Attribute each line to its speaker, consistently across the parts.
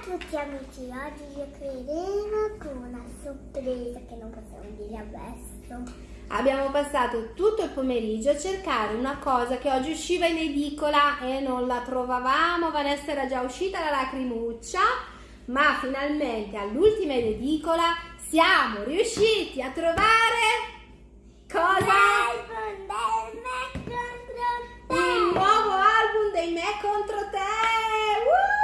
Speaker 1: a tutti amici, oggi giocheremo con una sorpresa che non possiamo dire adesso.
Speaker 2: Abbiamo passato tutto il pomeriggio a cercare una cosa che oggi usciva in edicola e non la trovavamo. Vanessa era già uscita la lacrimuccia, ma finalmente all'ultima edicola siamo riusciti a trovare cosa?
Speaker 1: L'album del me contro te!
Speaker 2: Il nuovo album dei Me contro te! Woo!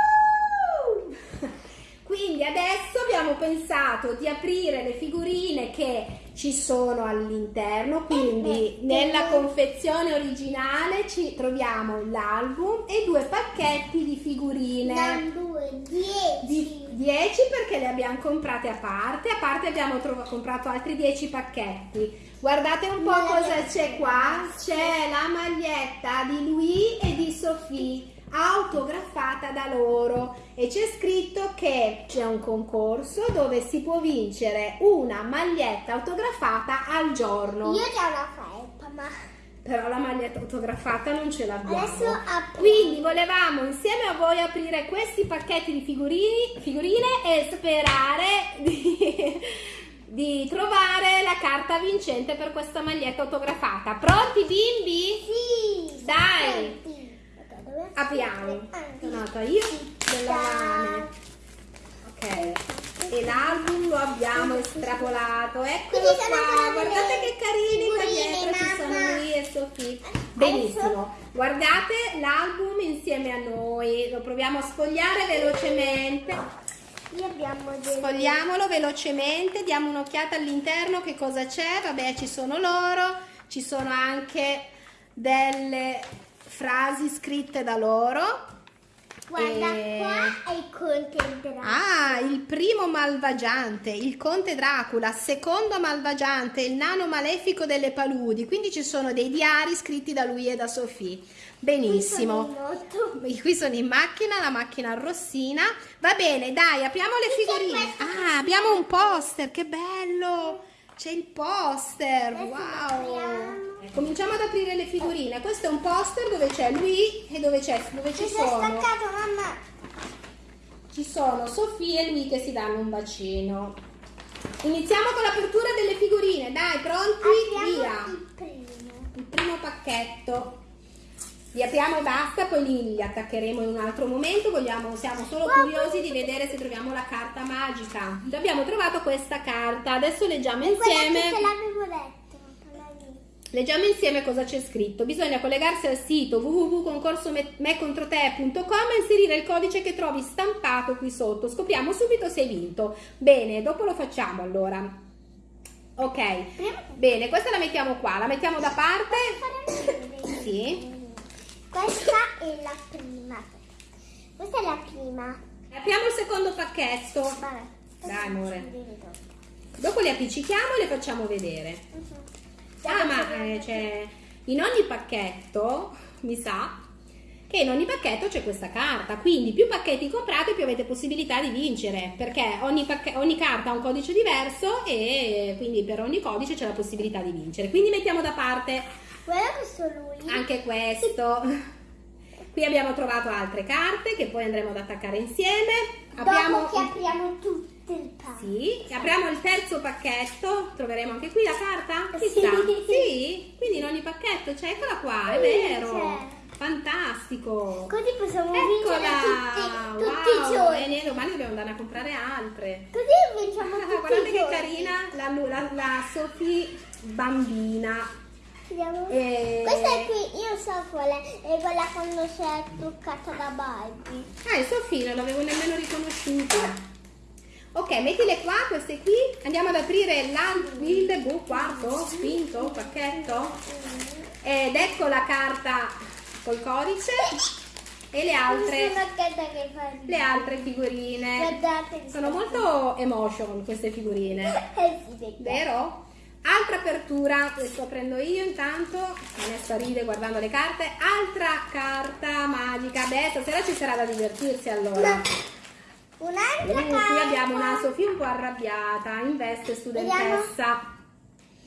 Speaker 2: Quindi adesso abbiamo pensato di aprire le figurine che ci sono all'interno, quindi nella confezione originale ci troviamo l'album e due pacchetti di figurine.
Speaker 1: Non due, dieci!
Speaker 2: Di 10 perché le abbiamo comprate a parte, a parte abbiamo comprato altri 10 pacchetti. Guardate un po' cosa c'è qua. C'è la maglietta di Louis e di Sophie autografata da loro e c'è scritto che c'è un concorso dove si può vincere una maglietta autografata al giorno.
Speaker 1: Io già una felpa, ma
Speaker 2: Però la maglietta autografata non ce l'abbiamo.
Speaker 1: adesso apro.
Speaker 2: Quindi volevamo insieme a voi aprire questi pacchetti di figurini, figurine e sperare di, di trovare la carta vincente per questa maglietta autografata. Pronti bimbi?
Speaker 1: Sì!
Speaker 2: Dai.
Speaker 1: Senti.
Speaker 2: Sono nata io della mano. Ok. E l'album lo abbiamo estrapolato. Eccolo qua. Guardate che carini qua dietro ci sono lui e Sofì. Benissimo. Guardate l'album insieme a noi. Lo proviamo a sfogliare velocemente.
Speaker 1: Abbiamo.
Speaker 2: Sfogliamolo velocemente, diamo un'occhiata all'interno che cosa c'è. Vabbè, ci sono loro, ci sono anche delle frasi scritte da loro.
Speaker 1: Guarda,
Speaker 2: E-
Speaker 1: qua è il conte Dracula.
Speaker 2: Ah, il primo malvagiante, il conte Dracula, secondo malvagiante, il nano malefico delle paludi. Quindi ci sono dei diari scritti da lui e da Sofì. Benissimo.
Speaker 1: Qui sono.
Speaker 2: Qui sono in macchina, la macchina rossina. Va bene, dai, apriamo le
Speaker 1: Qui
Speaker 2: figurine. Ah, abbiamo un poster, che bello! C'è il poster, wow! Cominciamo ad aprire le figurine. Questo è un poster dove c'è lui e dove, c'è, dove ci
Speaker 1: Mi sono staccato, mamma.
Speaker 2: Ci sono Sofia e lui che si danno un bacino. Iniziamo con l'apertura delle figurine. Dai, pronti?
Speaker 1: Apriamo
Speaker 2: Via!
Speaker 1: il primo.
Speaker 2: Il primo pacchetto. Li apriamo e basta, poi li, li attaccheremo in un altro momento. Vogliamo, siamo solo curiosi di vedere se troviamo la carta magica. Abbiamo trovato questa carta. Adesso leggiamo
Speaker 1: Quella
Speaker 2: insieme.
Speaker 1: te l'avevo quella lì.
Speaker 2: Leggiamo insieme cosa c'è scritto. Bisogna collegarsi al sito www.concorsomecontrote.com e inserire il codice che trovi stampato qui sotto. Scopriamo subito se hai vinto. Bene, dopo lo facciamo allora. Ok, bene, questa la mettiamo qua, la mettiamo da parte. Sì.
Speaker 1: Questa è la prima. Questa è la prima.
Speaker 2: Apriamo il secondo pacchetto.
Speaker 1: Vabbè.
Speaker 2: Dai, amore. Dopo le appiccichiamo e le facciamo vedere.
Speaker 1: Mhm.
Speaker 2: Ah, ma eh, c'è in ogni pacchetto, mi sa, che in ogni pacchetto c'è questa carta. Quindi più pacchetti comprate, più avete possibilità di vincere. Perché ogni, ogni carta ha un codice diverso e quindi per ogni codice c'è la possibilità di vincere. Quindi mettiamo da parte
Speaker 1: Guarda questo lui.
Speaker 2: anche questo. Qui abbiamo trovato altre carte che poi andremo ad attaccare insieme. Apriamo
Speaker 1: Dopo che apriamo tutto il pack.
Speaker 2: sì, apriamo il terzo pacchetto, troveremo anche qui la carta?
Speaker 1: Sì.
Speaker 2: Chissà. Sì, quindi in ogni pacchetto c'è, eccola qua, è
Speaker 1: Sì,
Speaker 2: vero. Fantastico.
Speaker 1: Così possiamo vincere
Speaker 2: Eccola.
Speaker 1: tutti, tutti i
Speaker 2: wow.
Speaker 1: giorni.
Speaker 2: E niente, domani dobbiamo andare a comprare altre.
Speaker 1: Così vinciamo
Speaker 2: Ah,
Speaker 1: tutti
Speaker 2: guardate
Speaker 1: i
Speaker 2: che
Speaker 1: giorni.
Speaker 2: carina la, la, la Sophie bambina. E-
Speaker 1: Questa è qui, io so qual è, è quella quando si è truccata da Barbie.
Speaker 2: Ah, è Sophie, non l'avevo nemmeno riconosciuta. Ok, mettile qua, queste qui. Andiamo ad aprire il boh, quarto, quinto pacchetto. Ed ecco la carta col codice e le altre, le altre figurine. Sono molto emotion queste figurine,
Speaker 1: Eh
Speaker 2: vero? Altra apertura, le sto aprendo io intanto, Vanessa ride guardando le carte. Altra carta magica. Beh, stasera ci sarà da divertirsi allora.
Speaker 1: Un'altra carta.
Speaker 2: qui abbiamo una Sofia un po' arrabbiata, in veste studentessa.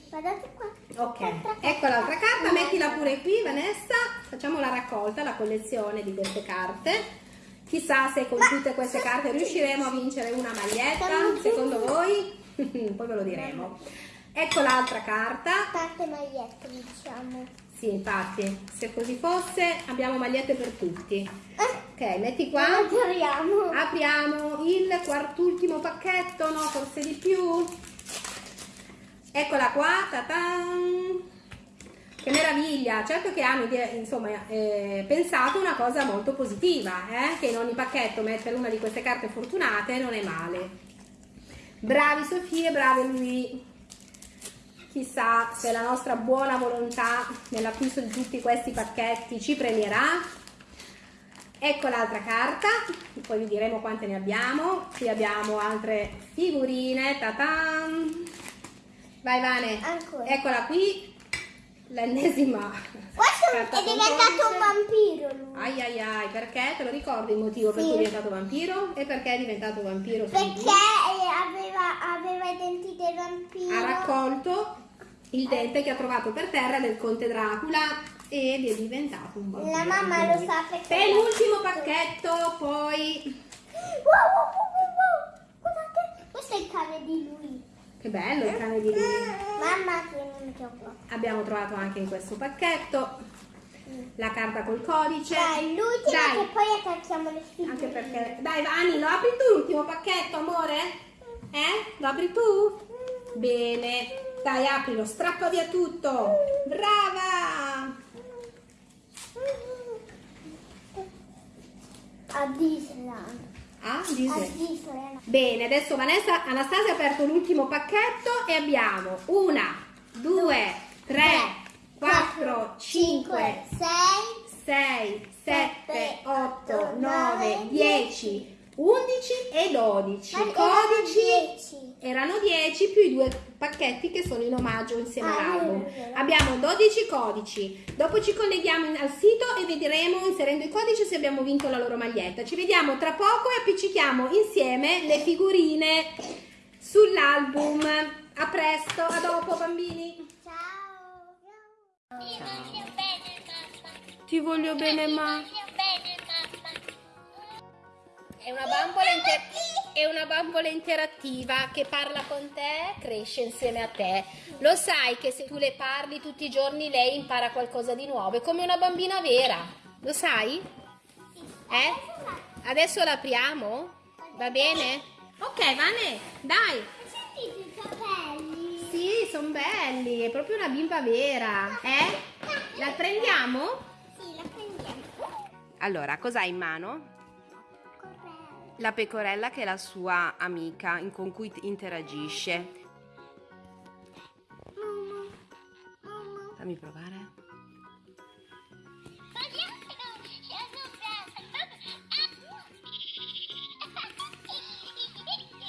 Speaker 1: Guardate qua.
Speaker 2: Ok, ecco l'altra carta, mettila pure qui Vanessa, facciamo la raccolta, la collezione di queste carte Chissà se con tutte queste carte riusciremo a vincere una maglietta, secondo voi? Poi ve lo diremo. Ecco l'altra carta.
Speaker 1: Tante magliette, diciamo.
Speaker 2: Sì, infatti, se così fosse abbiamo magliette per tutti.
Speaker 1: Eh,
Speaker 2: Ok, metti qua.
Speaker 1: apriamo.
Speaker 2: Apriamo il quartultimo pacchetto, no? Forse di più. Eccola qua, ta-tan. Che meraviglia! Certo che hanno insomma, eh, pensato una cosa molto positiva, eh? che in ogni pacchetto mettere una di queste carte fortunate non è male. Bravi Sofia e bravi lui. Chissà se la nostra buona volontà nell'acquisto di tutti questi pacchetti ci premierà. Ecco l'altra carta, poi vi diremo quante ne abbiamo. Qui abbiamo altre figurine. Ta-tan. Vai Vane.
Speaker 1: Ancora.
Speaker 2: Eccola qui, l'ennesima.
Speaker 1: Questo è diventato un vampiro lui.
Speaker 2: Ai ai ai, perché? Te lo ricordi il motivo per
Speaker 1: Sì.
Speaker 2: cui è diventato vampiro? E perché è diventato vampiro?
Speaker 1: Perché aveva, aveva i denti del vampiro.
Speaker 2: Ha raccolto il dente che ha trovato per terra del conte Dracula ed è diventato un vampiro.
Speaker 1: La mamma lo sa perché. L'ha fatto.
Speaker 2: pacchetto, poi...
Speaker 1: Wow, wow, wow, wow, wow. Guardate, questo è il cane di lui.
Speaker 2: Che bello il cane di.
Speaker 1: Mamma tieni un gioco.
Speaker 2: Abbiamo trovato anche in questo pacchetto la carta col codice.
Speaker 1: Dai, l'ultima che poi attacchiamo le figurine.
Speaker 2: anche perché... Dai Vani, lo apri tu l'ultimo pacchetto, amore? Eh? Lo apri tu? Bene. Dai, aprilo, strappa via tutto. Brava!
Speaker 1: A Disneyland.
Speaker 2: Ah,
Speaker 1: A. Disneyland.
Speaker 2: Bene, adesso Vanessa, Anastasia ha aperto l'ultimo pacchetto e abbiamo una, due, tre, quattro, cinque,
Speaker 1: 6,
Speaker 2: 6, 7, 8, 9, 10, 11 e 12.
Speaker 1: Ma
Speaker 2: Codici
Speaker 1: 10.
Speaker 2: erano 10 più i due pacchetti che sono in omaggio insieme
Speaker 1: Ah,
Speaker 2: all'album. Abbiamo 12 codici. Dopo ci colleghiamo al sito e vedremo inserendo i codici se abbiamo vinto la loro maglietta. Ci vediamo tra poco e appiccichiamo insieme le figurine sull'album. A presto, a dopo bambini.
Speaker 1: Ciao.
Speaker 2: Ti voglio bene, ma. È una bambola, inter- è una bambola interattiva che parla con te, cresce insieme a te. Lo sai che se tu le parli tutti i giorni lei impara qualcosa di nuovo, è come una bambina vera. Lo sai? Eh? Adesso l'apriamo? Va bene? Ok, Vane, dai.
Speaker 1: Sentite i capelli?
Speaker 2: Sì, sono belli, è proprio una bimba vera. Eh? La prendiamo?
Speaker 1: Sì, la prendiamo.
Speaker 3: Allora, cosa hai in mano? La pecorella che è la sua amica con cui interagisce. Fammi provare.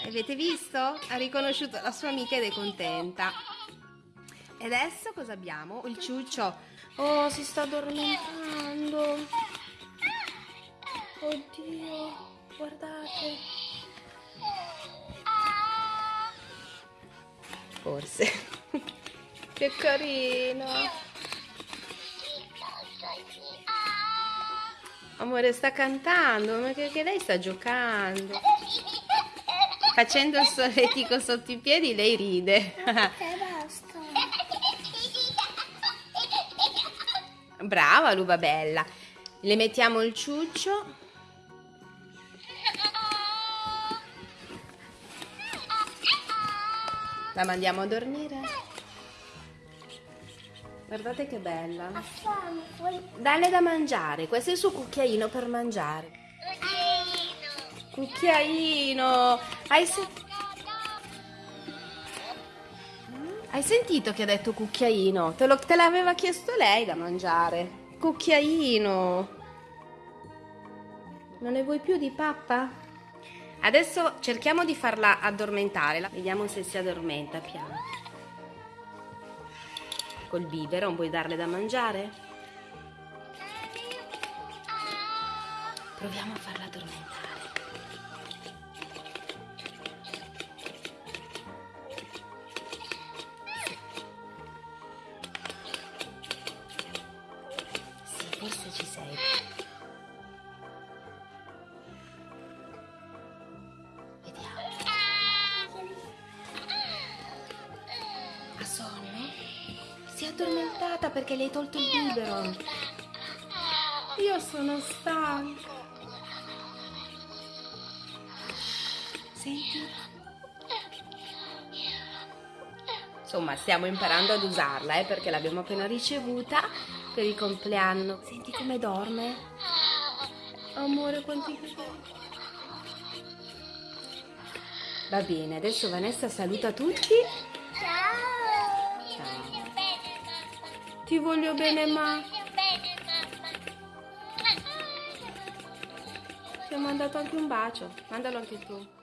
Speaker 3: Avete visto? Ha riconosciuto la sua amica ed è contenta. E adesso cosa abbiamo? Il ciuccio. Oh, si sta addormentando. Oddio, guardate. Forse. che carino. Amore, sta cantando, ma che, che lei sta giocando. Facendo il solletico sotto i piedi, lei ride. Brava, Luva Bella. Le mettiamo il ciuccio. La mandiamo a dormire. Guardate che bella. Dalle da mangiare. Questo è il suo cucchiaino per mangiare. Cucchiaino. Hai, se- Hai sentito che ha detto cucchiaino? Te l'aveva chiesto lei da mangiare. Cucchiaino. Non ne vuoi più di pappa? Adesso cerchiamo di farla addormentare. Vediamo se si addormenta piano. Col biberon vuoi darle da mangiare? Proviamo a farla
Speaker 2: perché le hai tolto il biberon. Io sono stanca. Senti? Insomma, stiamo imparando ad usarla, eh, perché l'abbiamo appena ricevuta per il compleanno. Senti come dorme? Amore, quanti. Va bene, adesso Vanessa saluta tutti. Ti voglio bene, ma ti ho mandato anche un bacio. Mandalo anche tu.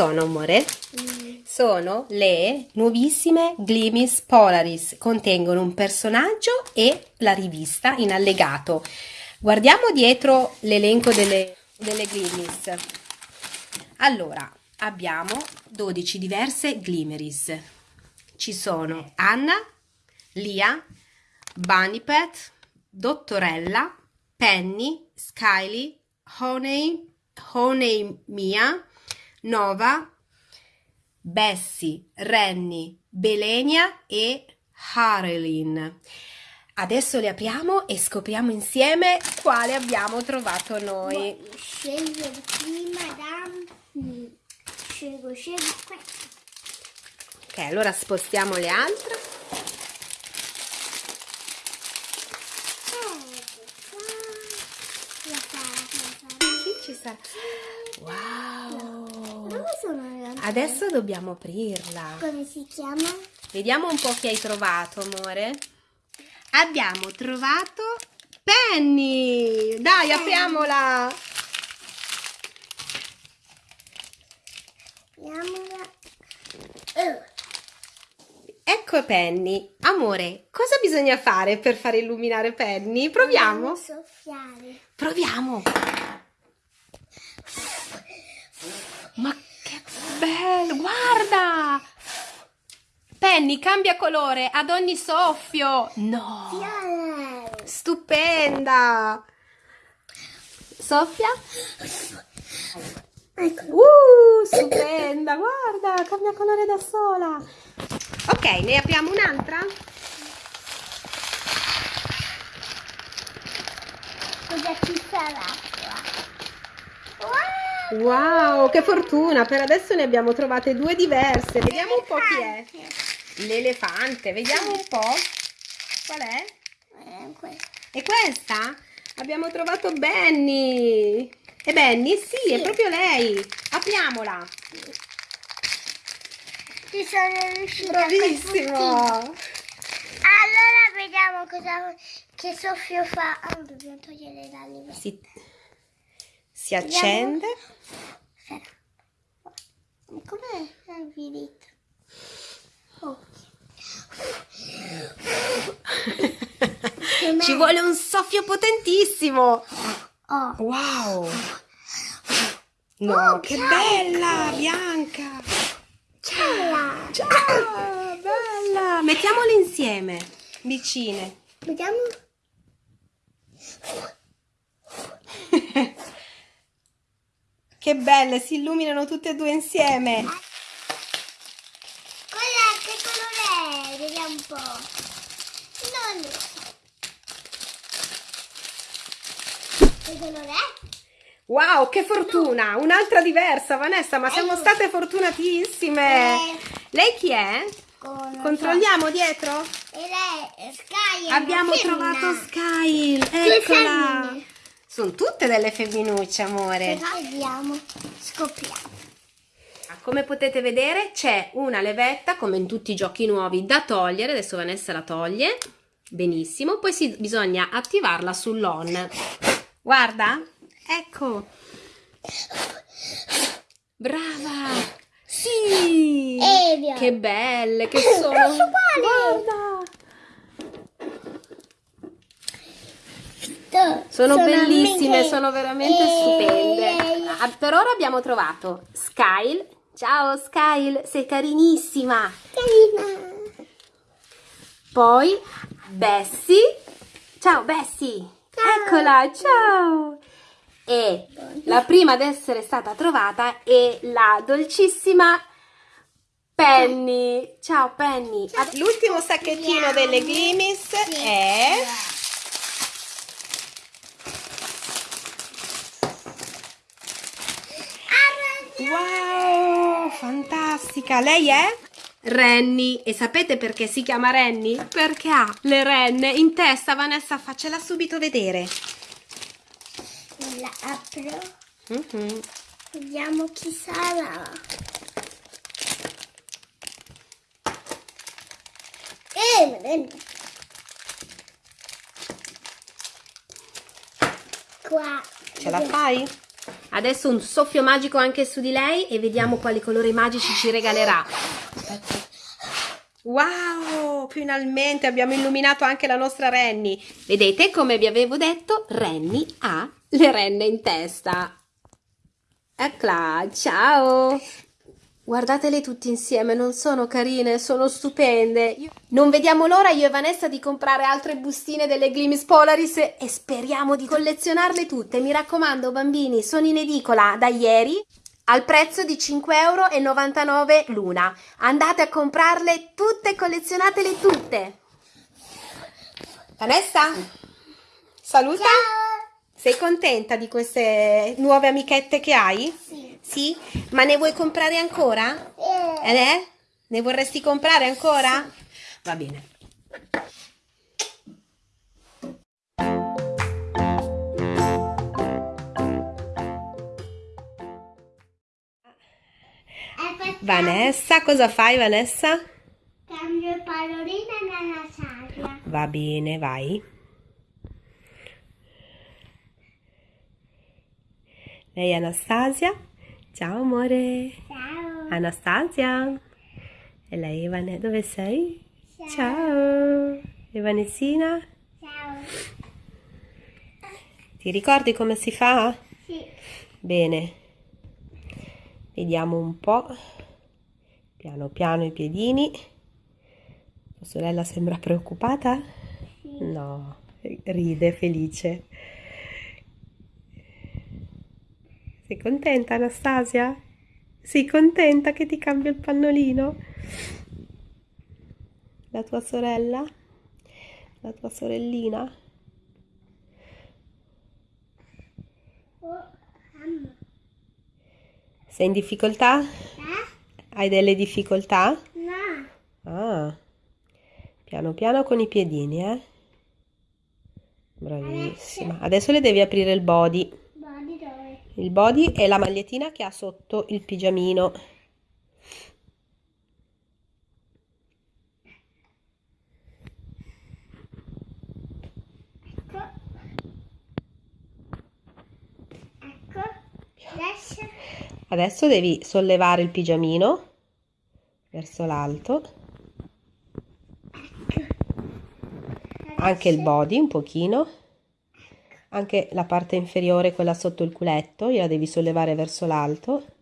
Speaker 2: Sono, amore? Sono le nuovissime Glimis Polaris. Contengono un personaggio e la rivista in allegato. Guardiamo dietro l'elenco delle, delle Glimis. Allora, abbiamo 12 diverse Glimmeries. Ci sono Anna, Lia, Bunny Pet, Dottorella, Penny, Skyly, Honey, Honey Mia, Nova, Bessie, Renny, Belenia e Harelin. Adesso le apriamo e scopriamo insieme quale abbiamo trovato noi.
Speaker 1: Scegliere prima da... Scelgo, scelgo questo.
Speaker 2: Ok, allora spostiamo le altre.
Speaker 1: Ecco qua.
Speaker 2: Chi ci sarà? Wow!
Speaker 1: Dove sono le altre?
Speaker 2: Adesso dobbiamo aprirla.
Speaker 1: Come si chiama?
Speaker 2: Vediamo un po' chi hai trovato, amore. Abbiamo trovato Penny! Dai, apriamola!
Speaker 1: Chiamola... Oh,
Speaker 2: Ecco Penny. Amore, cosa bisogna fare per fare illuminare Penny? Proviamo?
Speaker 1: dobbiamo soffiare.
Speaker 2: Proviamo. Ma che bello, guarda! Penny cambia colore ad ogni soffio. No! Stupenda! Soffia? Uh, stupenda, guarda, cambia colore da sola. Ok, ne apriamo un'altra?
Speaker 1: Cosa ci sarà? Wow!
Speaker 2: Che fortuna! Per adesso ne abbiamo trovate due diverse. Vediamo un po' chi è. L'elefante, vediamo un po'. Qual è?
Speaker 1: Eh.
Speaker 2: E questa? Abbiamo trovato Benny. E Benny? Sì, è proprio lei. Apriamola.
Speaker 1: Ci sono riuscita
Speaker 2: Bravissimo.
Speaker 1: Allora vediamo cosa che soffio fa. Ah, dobbiamo togliere la leva.
Speaker 2: Si, si accende.
Speaker 1: Vidito? Oh.
Speaker 2: Ci vuole un soffio potentissimo.
Speaker 1: Oh.
Speaker 2: Wow. No, che bella, bianca.
Speaker 1: Ciao.
Speaker 2: Ciao, bella. Mettiamole insieme, vicine.
Speaker 1: Vediamo.
Speaker 2: Che belle, si illuminano tutte e due insieme.
Speaker 1: Quella che colore è? Vediamo un po'. Non lo so. Che colore è?
Speaker 2: Wow, che fortuna! Un'altra diversa, Vanessa, ma siamo
Speaker 1: Aiuto.
Speaker 2: state fortunatissime.
Speaker 1: Eh.
Speaker 2: Lei chi è?
Speaker 1: Con
Speaker 2: Controlliamo dietro?
Speaker 1: E lei è Sky.
Speaker 2: Abbiamo trovato Sky. Eccola. Sono tutte delle femminucce, amore.
Speaker 1: Vediamo. Scopriamo.
Speaker 2: Come potete vedere c'è una levetta, come in tutti i giochi nuovi, da togliere. Adesso Vanessa la toglie. Benissimo. Poi si- bisogna attivarla sull'on. Guarda. Ecco. Brava. Sì.
Speaker 1: Evia.
Speaker 2: Che belle che sono. Guarda. Sono, bellissime,
Speaker 1: amiche.
Speaker 2: sono veramente
Speaker 1: E
Speaker 2: stupende. Ah, per ora abbiamo trovato Skyle. Ciao Skyle, sei carinissima.
Speaker 1: Carina.
Speaker 2: Poi Bessie. Ciao Bessie. Eccola, ciao. E la prima ad essere stata trovata è la dolcissima Penny. Ciao Penny. L'ultimo sacchettino delle Glimis è Wow, fantastica. Lei è? Renny. E sapete perché si chiama Renny? Perché ha le renne in testa. Vanessa, faccela subito vedere.
Speaker 1: La apro.
Speaker 2: Mhm.
Speaker 1: Vediamo chi sarà. Eh. Qua.
Speaker 2: Ce la fai? Adesso un soffio magico anche su di lei e vediamo quali colori magici ci regalerà. Aspetta. Wow, finalmente abbiamo illuminato anche la nostra Renny. Vedete, come vi avevo detto, Renny ha le renne in testa.
Speaker 3: Eccola, ciao! Guardatele tutte insieme, non sono carine, sono stupende. Io- Non vediamo l'ora io e Vanessa di comprare altre bustine delle Glimis Polaris e e speriamo di collezionarle tutte. Mi raccomando, bambini, sono in edicola da ieri al prezzo di 5,99 euro l'una. Andate a comprarle tutte, collezionatele tutte. Vanessa, saluta. Sei contenta di queste nuove amichette che hai?
Speaker 1: Sì.
Speaker 3: Sì? Ma ne vuoi comprare ancora?
Speaker 1: Eh,
Speaker 3: Eh? Ne vorresti comprare ancora? Va bene. Vanessa, cosa fai Vanessa?
Speaker 1: Cambio il pallolino nella sabbia.
Speaker 3: Va bene, vai. Lei è Anastasia? Ciao amore.
Speaker 1: Ciao.
Speaker 3: Anastasia. E lei Evane, dove sei?
Speaker 1: Ciao.
Speaker 3: Ciao. Vanessina?
Speaker 1: Ciao.
Speaker 3: Ti ricordi come si fa?
Speaker 1: Sì.
Speaker 3: Bene. Vediamo un po'. Piano piano i piedini. Tua sorella sembra preoccupata? No, ride felice. Sei contenta Anastasia? Sei contenta che ti cambio il pannolino? La tua sorella? La tua sorellina? Sei in difficoltà?
Speaker 1: Eh?
Speaker 3: Hai delle difficoltà?
Speaker 1: No.
Speaker 3: Ah, piano piano con i piedini, eh? Bravissima. Adesso le devi aprire il body. Il body è la magliettina che ha sotto il pigiamino.
Speaker 1: Ecco. Ecco. Adesso.
Speaker 3: Adesso devi sollevare il pigiamino verso l'alto, anche il body un pochino, anche la parte inferiore, quella sotto il culetto, gliela devi sollevare verso l'alto.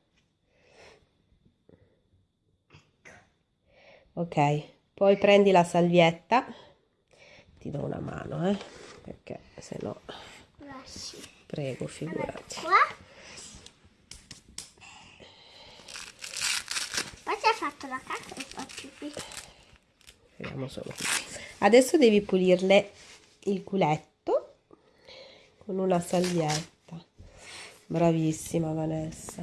Speaker 3: Ok, poi prendi la salvietta, ti do una mano, eh, perché se no, prego, figurati.
Speaker 1: Poi ha fatto la cacca e faccio qui.
Speaker 3: Vediamo solo qui. Adesso devi pulirle il culetto con una salvietta. Bravissima Vanessa.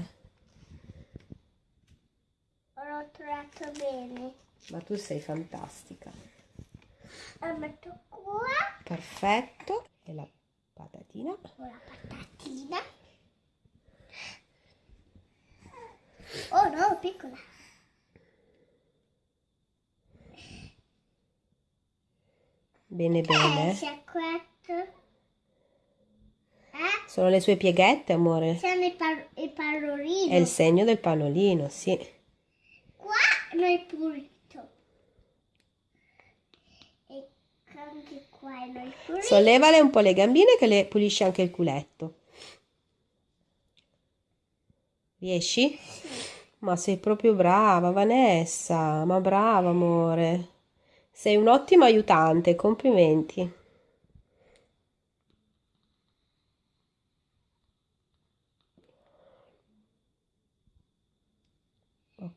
Speaker 1: L'ho trovato bene.
Speaker 3: Ma tu sei fantastica.
Speaker 1: Lo metto qua
Speaker 3: Perfetto. E la patatina.
Speaker 1: con la patatina. Oh no, piccola.
Speaker 3: Bene
Speaker 1: Eh,
Speaker 3: bene.
Speaker 1: questo. Eh?
Speaker 3: Sono le sue pieghette, amore.
Speaker 1: Sono i, par-.
Speaker 3: È il segno del panolino, sì.
Speaker 1: Qua l'hai pulito. E anche qua l'hai pulito.
Speaker 3: Sollevale un po' le gambine che le pulisce anche il culetto. Riesci? Ma sei proprio brava, Vanessa. Ma brava, amore. Sei un ottimo aiutante, complimenti.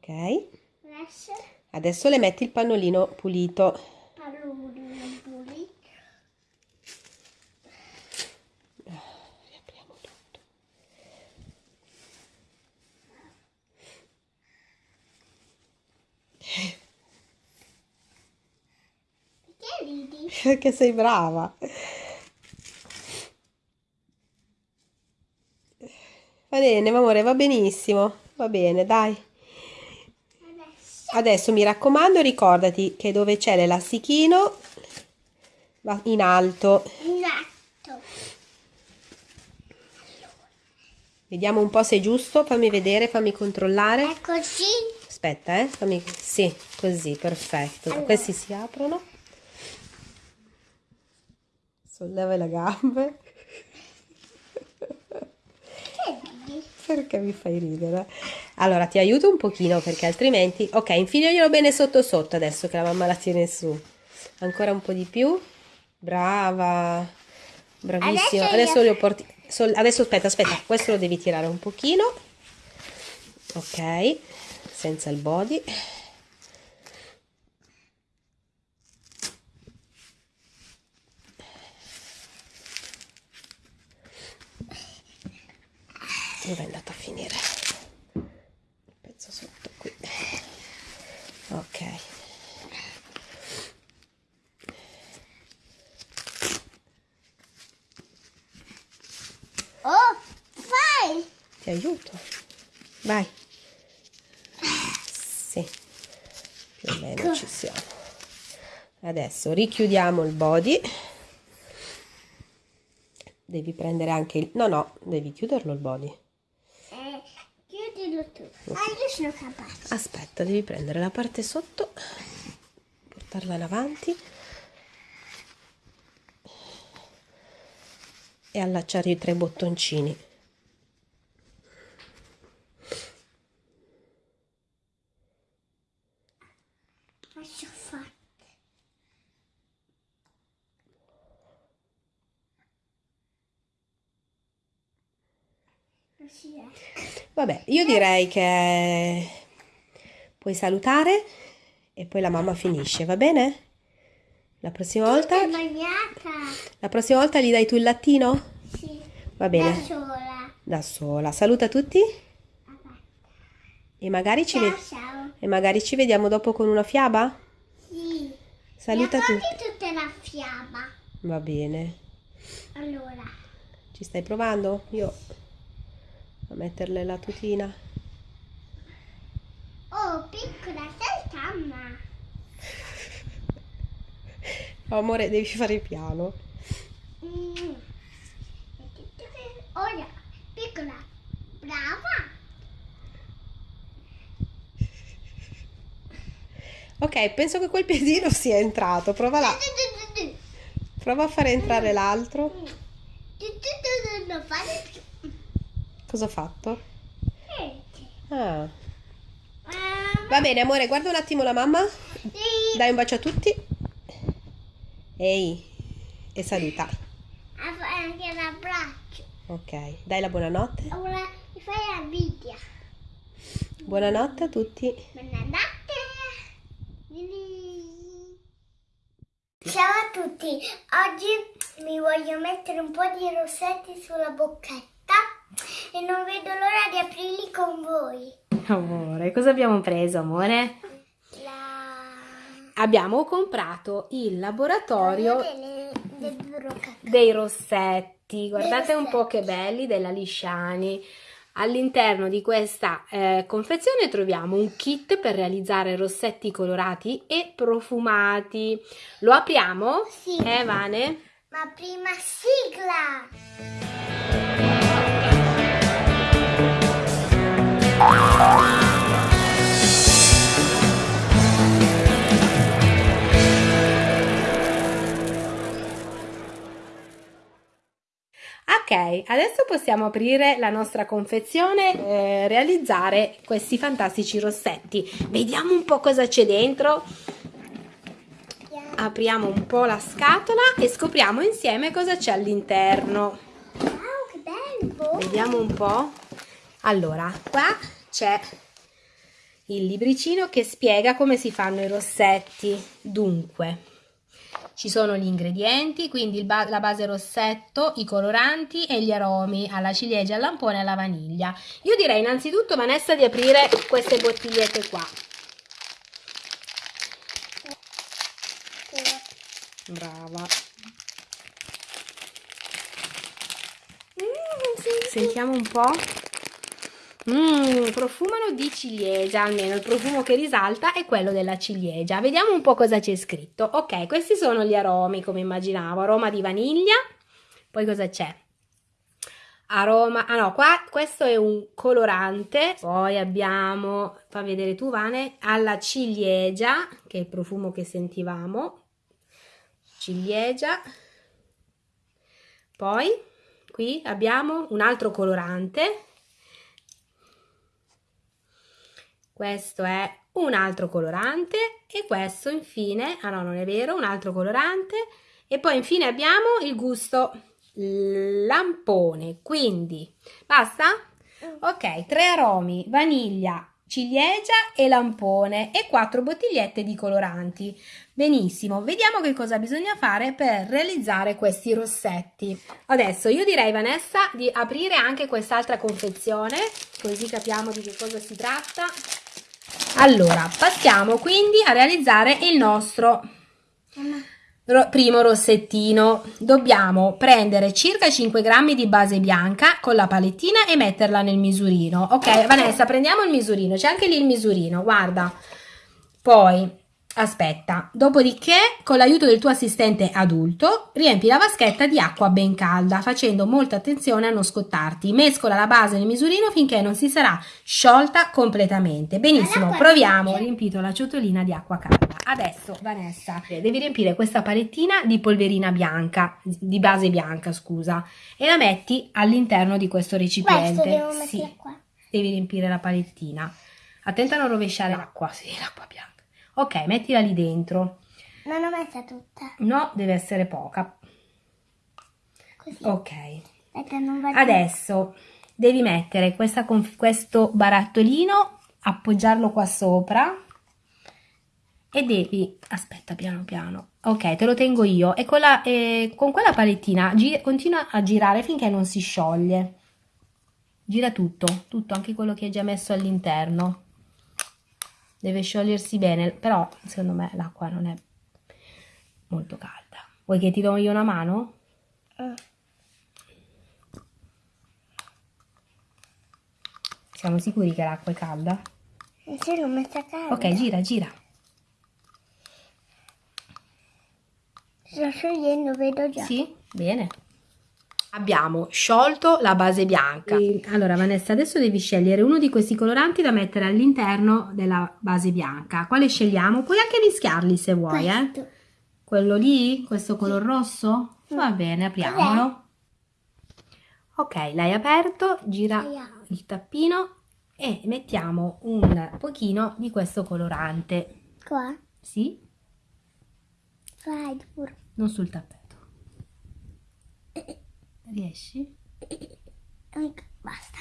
Speaker 3: Ok.
Speaker 1: Adesso
Speaker 3: le metti il pannolino pulito.
Speaker 1: pallolino pulito.
Speaker 3: Riapriamo tutto.
Speaker 1: Perché ridi?
Speaker 3: Perché sei brava. Va bene, amore, va benissimo. Va bene, dai.
Speaker 1: Adesso
Speaker 3: mi raccomando, ricordati che dove c'è l'elastichino va in alto.
Speaker 1: esatto.
Speaker 3: Vediamo un po' se è giusto. Fammi vedere, fammi controllare.
Speaker 1: È così.
Speaker 3: Aspetta, eh. Fammi... Sì, così, perfetto.
Speaker 1: Allora.
Speaker 3: Questi si aprono. Solleva le gambe.
Speaker 1: Che ridi?
Speaker 3: Perché mi fai ridere? Allora ti aiuto un pochino perché altrimenti... Ok, infiliglielo bene sotto sotto adesso che la mamma la tiene su. Ancora un po' di più. Brava. Bravissima.
Speaker 1: Adesso
Speaker 3: Adesso,
Speaker 1: io-
Speaker 3: lo porti... Adesso aspetta, aspetta. Questo lo devi tirare un pochino. Ok. Senza il body. Dove è andato a finire? Il pezzo sotto qui. Ok.
Speaker 1: Oh, fai!
Speaker 3: Ti aiuto. Vai. Sì. Più o meno ci siamo. Adesso richiudiamo il body. Devi prendere anche il... No, no, devi chiuderlo il body.
Speaker 1: Chiudilo tu. Ah, io sono capace.
Speaker 3: Aspetta, devi prendere la parte sotto, portarla in avanti e allacciare i tre bottoncini.
Speaker 1: Lascio fare. Così è.
Speaker 3: Vabbè, io direi che puoi salutare e poi la mamma finisce, va bene? La prossima volta, la prossima volta gli dai tu il lattino?
Speaker 1: Sì.
Speaker 3: Va
Speaker 1: Da
Speaker 3: bene,
Speaker 1: sola.
Speaker 3: da sola. Saluta tutti e magari ci,
Speaker 1: Ciao, ciao.
Speaker 3: e magari ci vediamo dopo con una fiaba?
Speaker 1: Sì.
Speaker 3: Saluta tutti.
Speaker 1: tutta la fiamma.
Speaker 3: Va bene.
Speaker 1: Allora.
Speaker 3: Ci stai provando? Io a metterle la tutina.
Speaker 1: Oh, piccola, sei calma.
Speaker 3: Oh, amore, devi fare piano.
Speaker 1: Mm. Ora, piccola, brava.
Speaker 3: Ok, penso che quel piedino sia entrato. Prova là. Prova a fare entrare l'altro. Cosa ho fatto? Ah. Va bene, amore, guarda un attimo la mamma.
Speaker 1: sì.
Speaker 3: Dai un bacio a tutti. Ehi. E saluta.
Speaker 1: Anche l'abbraccio.
Speaker 3: Ok, dai la buonanotte.
Speaker 1: Ora mi fai la video.
Speaker 3: Buonanotte a tutti.
Speaker 1: Buonanotte. Ciao a tutti, oggi mi voglio mettere un po' di rossetti sulla bocchetta e non vedo l'ora di aprirli con voi.
Speaker 3: Amore, cosa abbiamo preso, amore?
Speaker 1: La...
Speaker 3: Abbiamo comprato il laboratorio
Speaker 1: delle, del burro
Speaker 3: dei rossetti. Guardate un
Speaker 1: rossetti.
Speaker 3: po' che belli della Lisciani. All'interno di questa eh, confezione troviamo un kit per realizzare rossetti colorati e profumati. Lo apriamo?
Speaker 1: Sì.
Speaker 3: Eh, Vane?
Speaker 1: Ma prima sigla!
Speaker 3: Ok, adesso possiamo aprire la nostra confezione e realizzare questi fantastici rossetti. Vediamo un po' cosa c'è dentro. Apriamo un po' la scatola e scopriamo insieme cosa c'è all'interno.
Speaker 1: Wow, che bello!
Speaker 3: Vediamo un po'. Allora, qua c'è il libricino che spiega come si fanno i rossetti. Dunque, ci sono gli ingredienti, quindi ba- la base rossetto, i coloranti e gli aromi alla ciliegia, al lampone e alla vaniglia. Io direi innanzitutto, Vanessa, di aprire queste bottigliette qua. Brava. Sentiamo un po'. Mmm, profumano di ciliegia, almeno il profumo che risalta è quello della ciliegia. Vediamo un po' cosa c'è scritto. Ok, questi sono gli aromi, come immaginavo. Aroma di vaniglia. Poi cosa c'è? Aroma, ah no, qua questo è un colorante. Poi abbiamo, fa vedere tu Vane, alla ciliegia, che è il profumo che sentivamo. Ciliegia. Poi qui abbiamo un altro colorante
Speaker 2: questo è un altro colorante e questo infine, ah no non è vero, un altro colorante e poi infine abbiamo il gusto lampone, quindi basta? Ok, tre aromi, vaniglia, ciliegia e lampone e quattro bottigliette di coloranti. Benissimo, vediamo che cosa bisogna fare per realizzare questi rossetti. Adesso io direi Vanessa di aprire anche quest'altra confezione, così capiamo di che cosa si tratta. Allora, passiamo quindi a realizzare il nostro ro- primo rossettino. Dobbiamo prendere circa 5 grammi di base bianca con la palettina e metterla nel misurino. Ok, Vanessa, prendiamo il misurino, c'è anche lì il misurino, guarda. Poi, aspetta, dopodiché con l'aiuto del tuo assistente adulto riempi la vaschetta di acqua ben calda facendo molta attenzione a non scottarti. Mescola la base nel misurino finché non si sarà sciolta completamente. Benissimo, proviamo. Ho riempito la ciotolina di acqua calda. Adesso, Vanessa, devi riempire questa palettina di polverina bianca, di base bianca, scusa, e la metti all'interno di questo recipiente.
Speaker 1: Questo
Speaker 2: Sì, devi riempire la palettina. Attenta a non rovesciare l'acqua, sì, l'acqua bianca. Ok, mettila lì dentro.
Speaker 1: Non l'ho messa tutta.
Speaker 2: No, deve essere poca.
Speaker 1: Così.
Speaker 2: Ok.
Speaker 1: Aspetta,
Speaker 2: Adesso devi mettere questa questo barattolino, appoggiarlo qua sopra e devi... Aspetta, piano piano. Ok, te lo tengo io. E con, la- e con quella palettina continua a girare finché non si scioglie. Gira tutto, tutto, anche quello che hai già messo all'interno. Deve sciogliersi bene, però secondo me l'acqua non è molto calda. Vuoi che ti do io una mano?
Speaker 1: Eh.
Speaker 2: Siamo sicuri che l'acqua è calda?
Speaker 1: Sì, l'ho messa calda.
Speaker 2: Ok, gira, gira.
Speaker 1: Sto sciogliendo, vedo già.
Speaker 2: Sì, bene. Abbiamo sciolto la base bianca. Allora, Vanessa, adesso devi scegliere uno di questi coloranti da mettere all'interno della base bianca. Quale scegliamo? Puoi anche mischiarli se vuoi, eh? Quello lì? Questo color rosso? Va bene, apriamolo. Ok, l'hai aperto, gira il tappino e mettiamo un pochino di questo colorante.
Speaker 1: Qua.
Speaker 2: Sì?
Speaker 1: Vai, pure.
Speaker 2: Non sul tappeto. Riesci?
Speaker 1: Anche- Basta.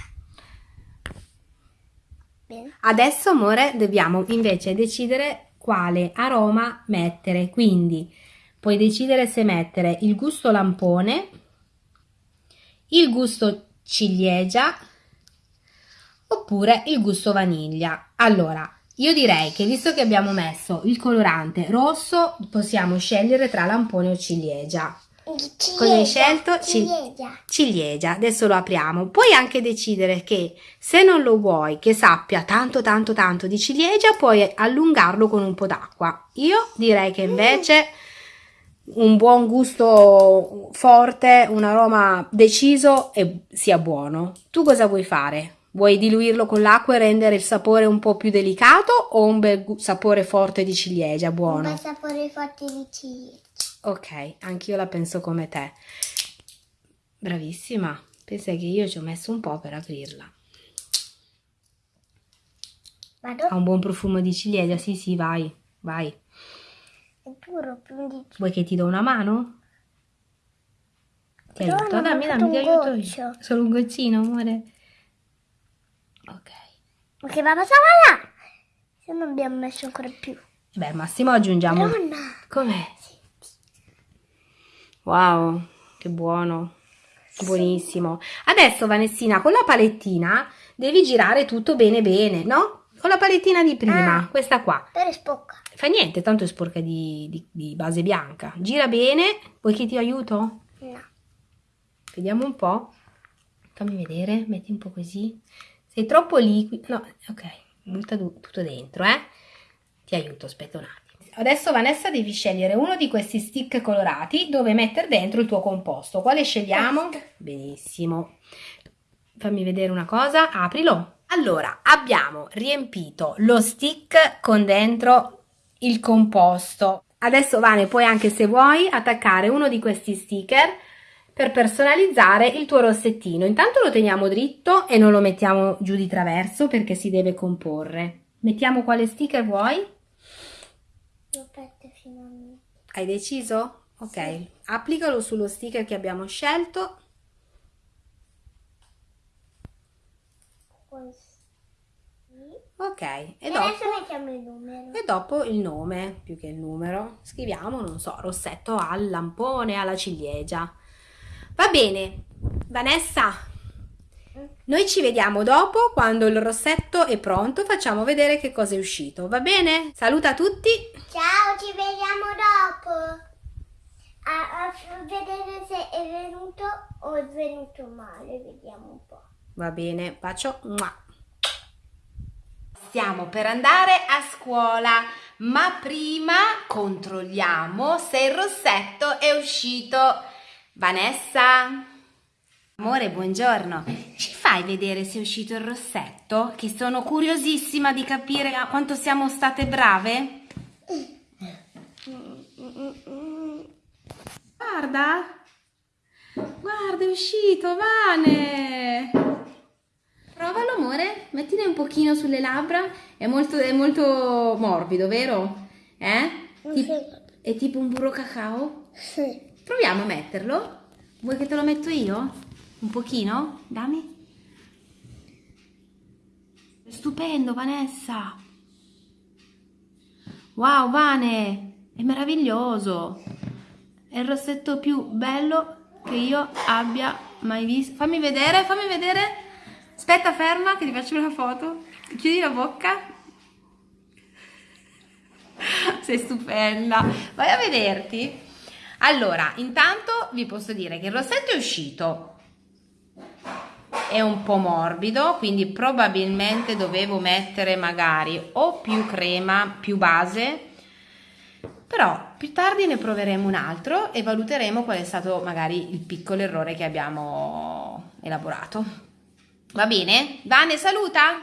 Speaker 1: Bene.
Speaker 2: Adesso, amore, dobbiamo invece decidere quale aroma mettere. Quindi puoi decidere se mettere il gusto lampone, il gusto ciliegia oppure il gusto vaniglia. Allora, io direi che visto che abbiamo messo il colorante rosso, possiamo scegliere tra lampone o ciliegia. Cosa hai scelto? Cil-
Speaker 1: Ciliegia.
Speaker 2: ciliegia, adesso lo apriamo. Puoi anche decidere che se non lo vuoi che sappia tanto tanto tanto di ciliegia, puoi allungarlo con un po' d'acqua. Io direi che invece un buon gusto forte, un aroma deciso e sia buono. Tu cosa vuoi fare? Vuoi diluirlo con l'acqua e rendere il sapore un po' più delicato o un bel sapore forte di ciliegia
Speaker 1: Un
Speaker 2: buono?
Speaker 1: bel sapore forte di ciliegia.
Speaker 2: Ok, anch'io la penso come te. Bravissima. Pensa che io ci ho messo un po' per aprirla.
Speaker 1: Vado?
Speaker 2: Ha un buon profumo di ciliegia, sì sì, vai, vai.
Speaker 1: È duro, più di
Speaker 2: Vuoi che ti do una mano? Ti
Speaker 1: No,
Speaker 2: aiuto? Dammi, dammi, ti aiuto io. Solo un goccino, amore. Ok.
Speaker 1: Ma che va passava là? Se non abbiamo messo ancora più.
Speaker 2: Beh, massimo aggiungiamo...
Speaker 1: Madonna.
Speaker 2: Com'è? Wow, che buono. Buonissimo. Adesso, Vanessina, con la palettina devi girare tutto bene bene, no? Con la palettina di prima,
Speaker 1: Ah.
Speaker 2: questa qua.
Speaker 1: Però è spocca.
Speaker 2: Fa niente, tanto è sporca di, di- di base bianca. Gira bene. Vuoi che ti aiuto?
Speaker 1: No.
Speaker 2: Vediamo un po'. Fammi vedere, metti un po' così. Sei troppo liquido. No, ok, butta tu- tutto dentro, eh. Ti aiuto, aspetta un attimo. Adesso Vanessa devi scegliere uno di questi stick colorati dove mettere dentro il tuo composto. Quale scegliamo? Benissimo. Fammi vedere una cosa, aprilo. Allora, abbiamo riempito lo stick con dentro il composto. Adesso Vane, puoi anche se vuoi attaccare uno di questi sticker per personalizzare il tuo rossettino. Intanto lo teniamo dritto e non lo mettiamo giù di traverso perché si deve comporre. Mettiamo quale sticker vuoi?
Speaker 1: Lo a me.
Speaker 2: Hai deciso? Ok, applicalo sullo sticker che abbiamo scelto.
Speaker 1: Così.
Speaker 2: Ok, e
Speaker 1: E
Speaker 2: dopo,
Speaker 1: adesso mettiamo il numero.
Speaker 2: e dopo il nome, più che il numero. Scriviamo, non so, rossetto al lampone, alla ciliegia. Va bene, Vanessa, noi ci vediamo dopo quando il rossetto è pronto, facciamo vedere che cosa è uscito, va bene? Saluta tutti!
Speaker 1: Ciao, ci vediamo dopo. A, a vedere se è venuto o è venuto male. Vediamo un po'.
Speaker 2: Va bene, bacio. Mua.
Speaker 3: Stiamo per andare a scuola, ma prima controlliamo se il rossetto è uscito. Vanessa? Amore, buongiorno. Ci fai vedere se è uscito il rossetto? Che sono curiosissima di capire quanto siamo state brave. Guarda. Guarda, è uscito, Vane. Provalo, amore. Mettine un pochino sulle labbra. È molto, è molto morbido, vero? Eh? Tip- è tipo un burro cacao?
Speaker 1: Sì.
Speaker 3: Proviamo a metterlo. Vuoi che te lo metto io? Un pochino? Dammi. Stupendo, Vanessa. Wow, Vane, è meraviglioso. È il rossetto più bello che io abbia mai visto. Fammi vedere, fammi vedere. Aspetta, ferma che ti faccio una foto. Chiudi la bocca. Sei stupenda. Vai a vederti. Allora, intanto vi posso dire che il rossetto è uscito. È un po' morbido, quindi probabilmente dovevo mettere magari o più crema, più base. Però più tardi ne proveremo un altro e valuteremo qual è stato magari il piccolo errore che abbiamo elaborato. Va bene? Vane, saluta!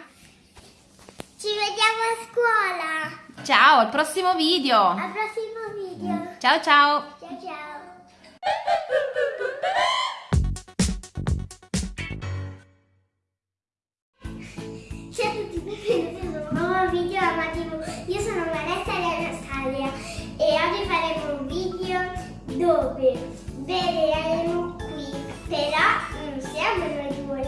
Speaker 1: Ci vediamo a scuola.
Speaker 3: Ciao, al prossimo video!
Speaker 1: Al prossimo video.
Speaker 3: Ciao ciao!
Speaker 1: Ciao ciao. Benvenuti in un nuovo video a TV. Io sono Vanessa e Anastasia e oggi faremo un video dove vedremo qui, però non siamo noi due.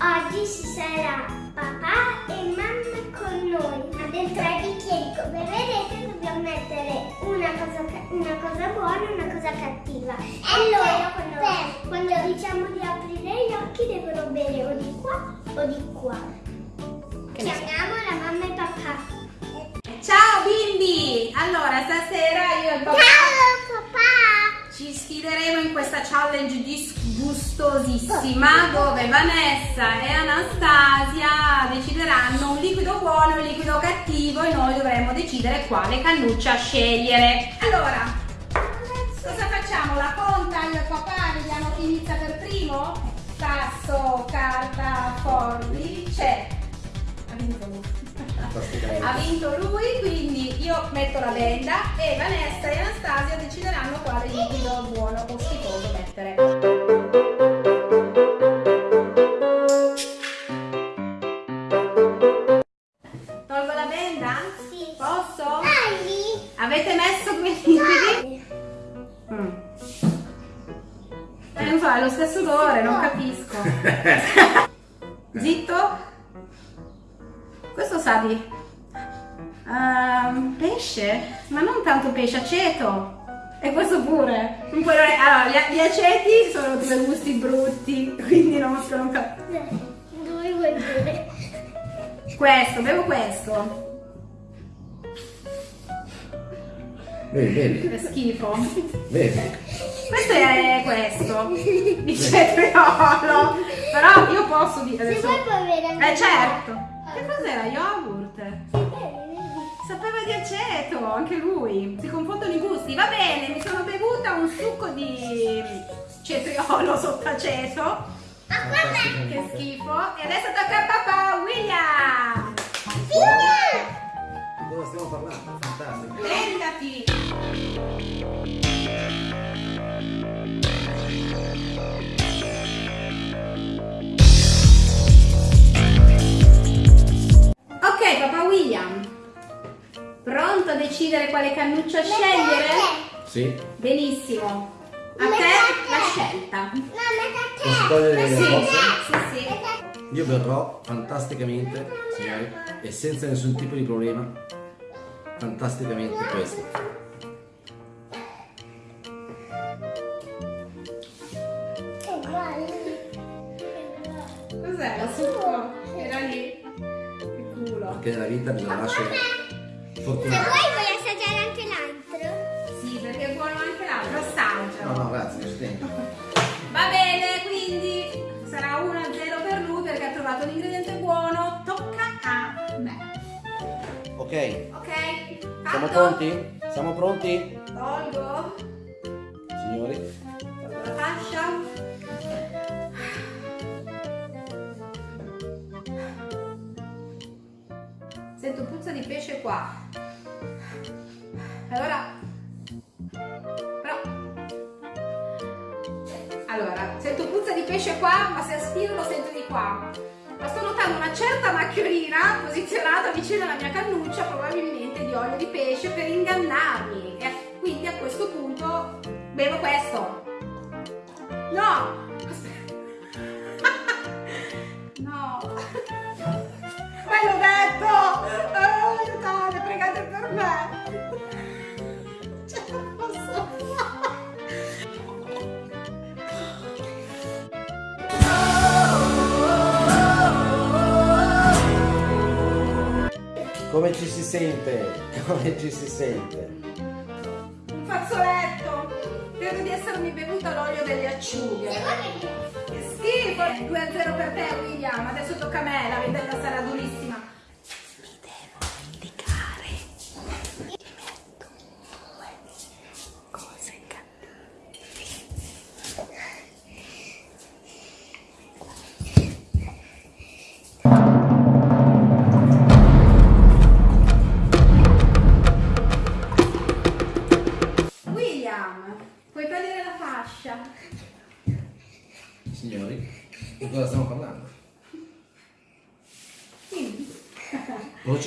Speaker 1: Oggi ci sarà papà e mamma con noi, ma dentro ai bicchieri come vedete dobbiamo mettere una cosa, una cosa buona e una cosa cattiva. Allora quando, quando diciamo di aprire gli occhi devono bere o di qua o di qua. Chiamiamo la mamma e papà.
Speaker 2: Ciao bimbi! Allora, stasera io e il papà
Speaker 1: Ciao papà!
Speaker 2: ci sfideremo in questa challenge disgustosissima dove Vanessa e Anastasia decideranno un liquido buono e un liquido cattivo e noi dovremo decidere quale cannuccia scegliere. Allora, cosa facciamo? La conta io e papà, vediamo chi inizia per primo? Tasso, carta, forbice. Vinto lui. Ha vinto lui, quindi io metto la benda e Vanessa e Anastasia decideranno quale liquido buono o schifoso mettere. Questo.
Speaker 4: Vedi, vedi,
Speaker 2: Che schifo.
Speaker 4: vedi.
Speaker 2: Questo è questo. Di cetriolo. Però io posso dire
Speaker 1: Se
Speaker 2: adesso.
Speaker 1: vuoi puoi bere anche
Speaker 2: Eh certo. Che cos'era? Yogurt. Sapeva di aceto, anche lui. Si confondono i gusti. Va bene, mi sono bevuta un succo di cetriolo sotto aceto. Che schifo. E adesso tocca a papà William.
Speaker 4: Di cosa stiamo parlando? Fantastico.
Speaker 2: Prendati. Ok, papà William. decidere quale cannuccia scegliere?
Speaker 4: Sì.
Speaker 2: Benissimo. A te la scelta.
Speaker 1: Mamma,
Speaker 4: Posso togliere le
Speaker 2: Sì,
Speaker 4: cose?
Speaker 2: sì, sì.
Speaker 4: Io verrò fantasticamente, signori, e senza nessun tipo di problema. Fantasticamente questo.
Speaker 2: Cos'era? Succo? Era lì. Che culo.
Speaker 4: Perché nella vita bisogna
Speaker 1: Se
Speaker 4: fortunati.
Speaker 1: vuoi vuoi assaggiare anche l'altro?
Speaker 2: Sì, perché è buono anche l'altro. Assaggia.
Speaker 4: No, no, grazie, mi tempo.
Speaker 2: Va bene, quindi sarà 1-0 per perché ha trovato l'ingrediente buono. Tocca a me.
Speaker 4: Ok,
Speaker 2: Ok?
Speaker 4: siamo
Speaker 2: Fatto?
Speaker 4: pronti? Siamo pronti?
Speaker 2: Tolgo.
Speaker 4: Signori,
Speaker 2: Tolgo la fascia. Sento puzza di pesce qua. Allora, puzza di pesce qua, ma se aspiro lo sento di qua. Ma sto notando una certa macchiolina posizionata vicino alla mia cannuccia, probabilmente di olio di pesce, per ingannarmi. E quindi a questo punto bevo questo. No!
Speaker 4: Come ci si sente? Come ci si sente?
Speaker 2: Un fazzoletto! Credo di essermi bevuta l'olio delle acciughe. Che schifo! 2-0 per te, William. Adesso tocca a me, la vendetta sarà durissima.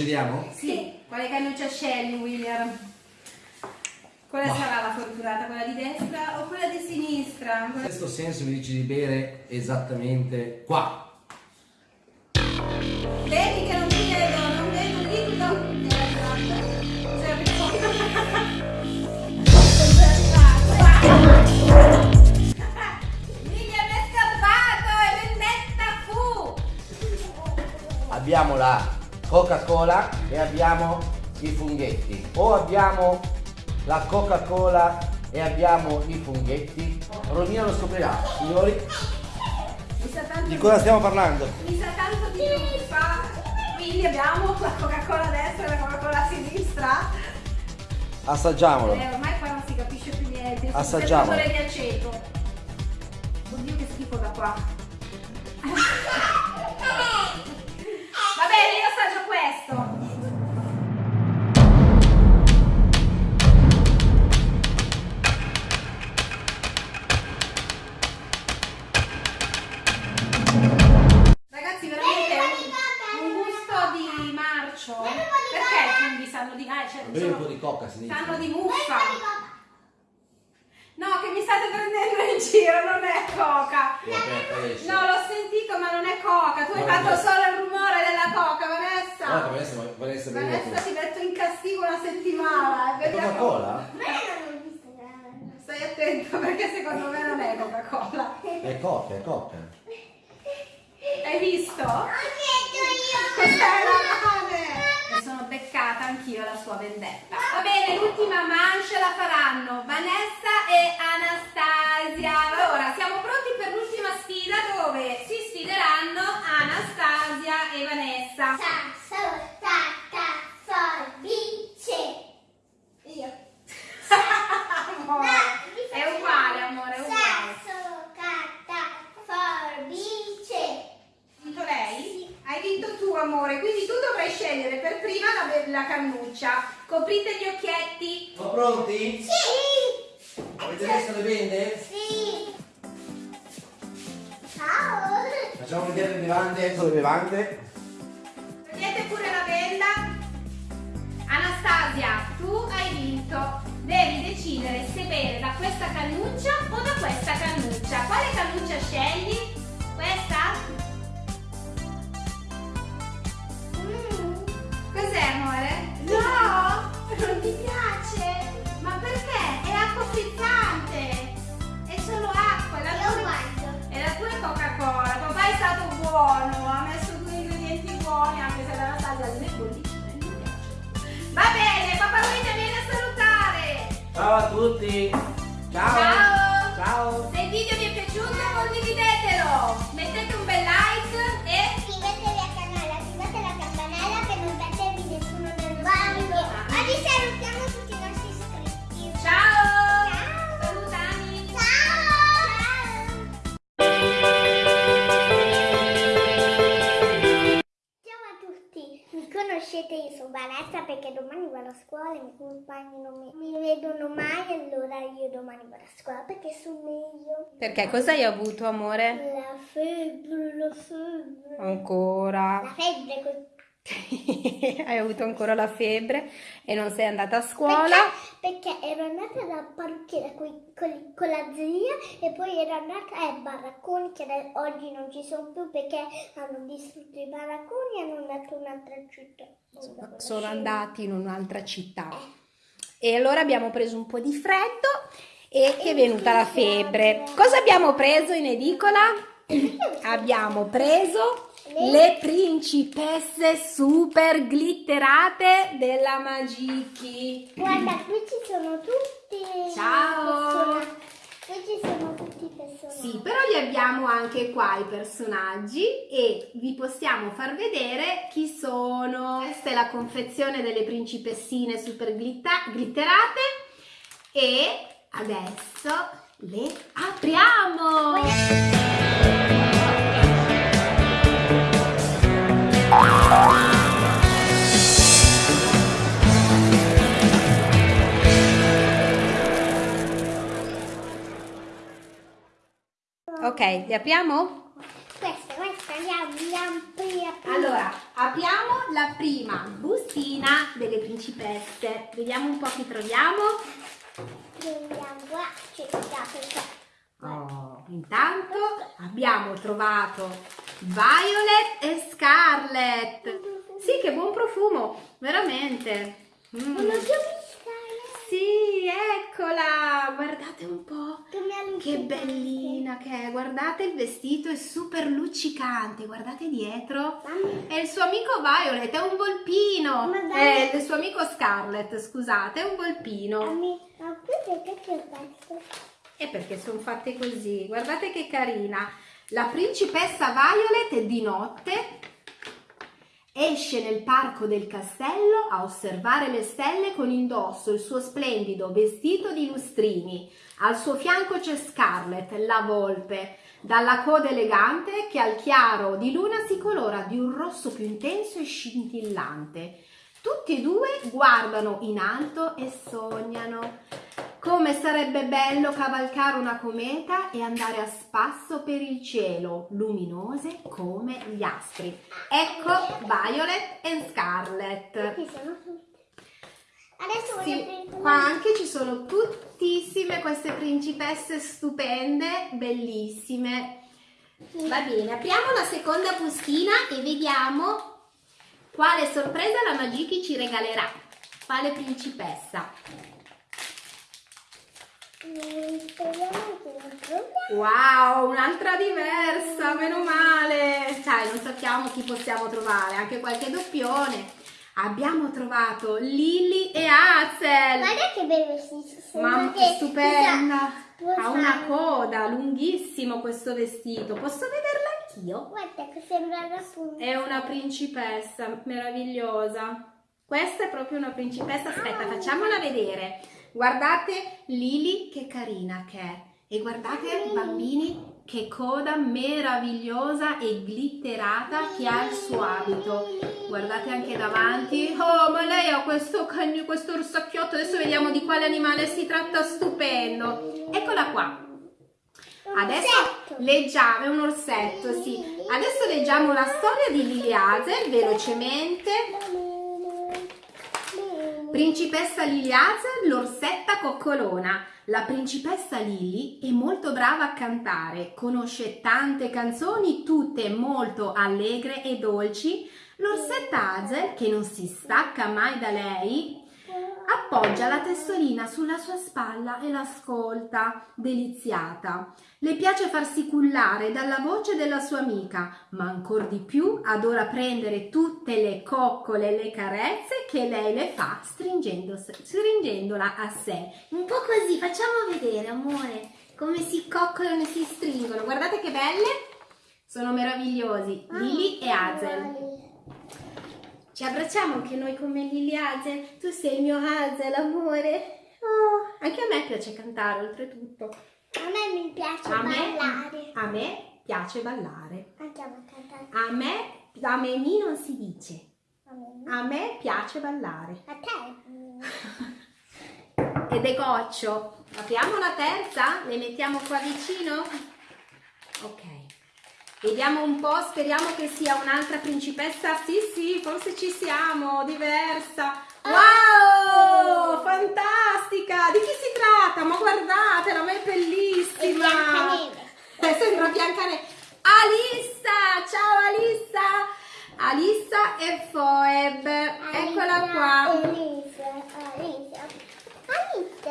Speaker 4: Procediamo?
Speaker 2: Sì. Quale cannuccia scegli, William? Quale sarà la fortunata? Quella di destra o quella di sinistra?
Speaker 4: In questo senso mi dici di bere esattamente qua.
Speaker 2: Vedi che non ti vedo, non vedo il dito. Era arrivato. Sei arrivato. Sei arrivato. William è scappato e vendetta fu.
Speaker 4: Abbiamo la Coca-Cola e abbiamo i funghetti. O abbiamo la Coca-Cola e abbiamo i funghetti. Romina lo scoprirà. Signori,
Speaker 2: Mi sa tanto
Speaker 4: di cosa stiamo parlando?
Speaker 2: Mi sa tanto di truffa. Quindi abbiamo la Coca-Cola a destra e la Coca-Cola a sinistra.
Speaker 4: Assaggiamolo.
Speaker 2: Eh, ormai qua non si capisce più niente.
Speaker 4: Assaggiamo.
Speaker 2: Il di aceto. Oddio che schifo da qua.
Speaker 4: Bevi un po' di coca, si dice.
Speaker 2: sanno di muffa. No, che mi state prendendo in giro, non è coca. No, l'ho sentito, ma non è coca. Tu hai fatto solo il rumore della coca, Vanessa.
Speaker 4: Guarda, Vanessa, Vanessa,
Speaker 2: Vanessa ti metto in castigo una settimana.
Speaker 4: È
Speaker 2: Vediamo.
Speaker 4: Coca-Cola?
Speaker 2: Stai attento perché secondo me non è Coca-Cola.
Speaker 4: È coca, è coca.
Speaker 2: Hai visto? Questa è la mane. Mi sono beccata anch'io la sua vendetta. Va bene, l'ultima mancia la faranno Vanessa e Anastasia. Allora, siamo pronti per l'ultima sfida dove si sfideranno Anastasia e Vanessa.
Speaker 1: Io.
Speaker 2: Amore, è uguale, amore, è uguale.
Speaker 1: Sasso, carta, forbice.
Speaker 2: Vinto lei? Hai vinto tu, amore, quindi tu dovrai scegliere per prima la, la cannuccia. Coprite gli occhietti.
Speaker 4: Sono pronti?
Speaker 1: Sì.
Speaker 4: Avete messo le bende?
Speaker 1: Sì. Ciao.
Speaker 4: Facciamo vedere le bevande. Ecco le bevande.
Speaker 2: Prendete pure la benda. Anastasia, Asia, tu hai vinto. Devi decidere se bere da questa cannuccia o da questa cannuccia. Quale cannuccia scegli? Questa?
Speaker 1: Mm.
Speaker 2: Cos'è amore? No! Non ti piace? Ma perché? È acqua frizzante! È solo acqua! La
Speaker 1: Io
Speaker 2: tua, è la tua è Coca-Cola! Papà è stato buono! Ha messo due ingredienti buoni anche se la taglia non è e non mi piace. Va bene, papà Luigi vieni a salutare!
Speaker 4: Ciao a tutti. Ciao.
Speaker 2: Ciao!
Speaker 4: Ciao.
Speaker 2: Se il video vi è piaciuto condividetelo! Mettete un bel like
Speaker 1: Vanessa perché domani vado a scuola e i miei compagni non mi, mi vedono mai, allora io domani vado a scuola perché sono meglio.
Speaker 3: Perché cosa hai avuto, amore?
Speaker 1: La febbre, la febbre.
Speaker 3: Ancora.
Speaker 1: La febbre.
Speaker 3: hai avuto ancora la febbre e non sei andata a scuola.
Speaker 1: Perché, perché ero andata dalla parrucchiera coi- con, con la zia e poi ero andata ai baracconi che oggi non ci sono più perché hanno distrutto i baracconi e hanno andato in un'altra città.
Speaker 3: Sono andati in un'altra città. E allora abbiamo preso un po' di freddo e ti è venuta la febbre. Cosa abbiamo preso in edicola? Abbiamo preso le principesse super glitterate della Magiki.
Speaker 1: Guarda, qui ci sono tutti.
Speaker 3: Ciao.
Speaker 1: Qui ci sono tutti i personaggi.
Speaker 2: Sì, però li abbiamo anche qua i personaggi e vi possiamo far vedere chi sono. Questa è la confezione delle principessine super glitterate e adesso le apriamo!
Speaker 3: Ok, li apriamo?
Speaker 1: Questa, questa, andiamo, andiamo, andiamo.
Speaker 2: Allora, apriamo la prima bustina delle principesse. Vediamo un po' chi troviamo.
Speaker 1: Andiamo, qua, c'è questa.
Speaker 2: Oh, intanto abbiamo trovato Violet e Scarlett. Sì, che buon profumo, veramente. Mm.
Speaker 1: Eh.
Speaker 2: Sì, eccola, guardate un po'.
Speaker 1: Che
Speaker 2: bellina che è, guardate il vestito è super luccicante, guardate dietro. È il suo amico Violet, è un volpino. È il suo amico Scarlett, scusate, è un volpino.
Speaker 1: Ma qui perché c'è questo?
Speaker 2: E perché sono fatte così? Guardate che carina. La principessa Violet di notte esce nel parco del castello a osservare le stelle con indosso il suo splendido vestito di lustrini. Al suo fianco c'è Scarlett, la volpe, dalla coda elegante che al chiaro di luna si colora di un rosso più intenso e scintillante. Tutti e due guardano in alto e sognano. Come sarebbe bello cavalcare una cometa e andare a spasso per il cielo, luminose come gli astri. Ecco Violet e
Speaker 1: tutte. Adesso
Speaker 2: Sì, qua anche ci sono tuttissime queste principesse stupende, bellissime. Va bene, apriamo la seconda bustina e vediamo quale sorpresa la Magiki ci regalerà. Quale principessa?
Speaker 1: Mm, Speriamo che non troviamo.
Speaker 2: Wow, un'altra diversa, meno male. Sai, non sappiamo chi possiamo trovare, anche qualche doppione. Abbiamo trovato Lily e Hazel.
Speaker 1: Guarda che sono.
Speaker 2: Mamma,
Speaker 1: che-
Speaker 2: stupenda. Ha una coda, lunghissimo questo vestito. Posso vederla anch'io?
Speaker 1: Guarda che sembra la punta.
Speaker 2: È una principessa meravigliosa. Questa è proprio una principessa. Aspetta, facciamola vedere. Guardate Lily che carina che è. E guardate bambini che coda meravigliosa e glitterata che ha il suo abito. Guardate anche davanti. Oh, ma lei ha questo cagno, questo orsacchiotto. Adesso vediamo di quale animale si tratta. Stupendo. Eccola qua. Adesso leggiamo, è un orsetto, sì. Adesso leggiamo la storia di Lily Hazel velocemente. Principessa Lily Hazel, l'orsetta coccolona. La principessa Lily è molto brava a cantare, conosce tante canzoni, tutte molto allegre e dolci. L'orsetta Hazel, che non si stacca mai da lei, appoggia la testolina sulla sua spalla e l'ascolta, deliziata. Le piace farsi cullare dalla voce della sua amica, ma ancor di più adora prendere tutte le coccole e le carezze che lei le fa stringendo- stringendola a sé. Un po' così, facciamo vedere, amore, come si coccolano e si stringono. Guardate che belle! Sono meravigliosi, Lily e Hazel. Ci abbracciamo anche noi come Lily Hazel. Tu sei il mio Hazel, amore. Oh, anche a me piace cantare, oltretutto.
Speaker 1: A me mi piace
Speaker 2: A me,
Speaker 1: ballare.
Speaker 2: a me piace ballare.
Speaker 1: Andiamo a cantare.
Speaker 2: A me, a me mi non si dice.
Speaker 1: A me.
Speaker 2: A me piace ballare.
Speaker 1: A te.
Speaker 2: Ed è goccio. Apriamo la terza? Le mettiamo qua vicino? Ok. Vediamo un po', speriamo che sia un'altra principessa. Sì, sì, forse ci siamo, diversa. Wow! Fantastica! Di chi si tratta? Ma guardatela, ma è bellissima!
Speaker 1: Biancaneve.
Speaker 2: Eh, sembra Biancaneve. Alissa! Ciao Alissa! Alissa e Phoeb. Eccola qua.
Speaker 1: Elisa, Alisa.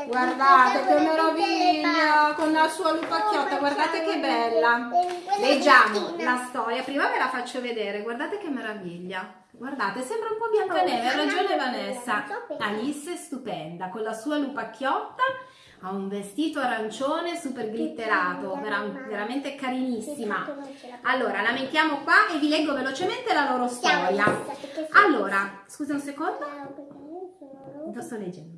Speaker 2: Guardate che meraviglia con la sua lupacchiotta,
Speaker 1: Oh,
Speaker 2: guardate che bella.
Speaker 1: Quella
Speaker 2: Leggiamo la storia, prima ve la faccio vedere, guardate che meraviglia. Guardate, sembra un po' Biancaneve, ha
Speaker 1: Oh,
Speaker 2: ragione
Speaker 1: mamma mia,
Speaker 2: Vanessa. Alice è stupenda, con la sua lupacchiotta, ha un vestito arancione super glitterato, veramente carinissima. Allora, la mettiamo qua e vi leggo velocemente la loro storia. Allora, scusa un secondo. Lo sto leggendo.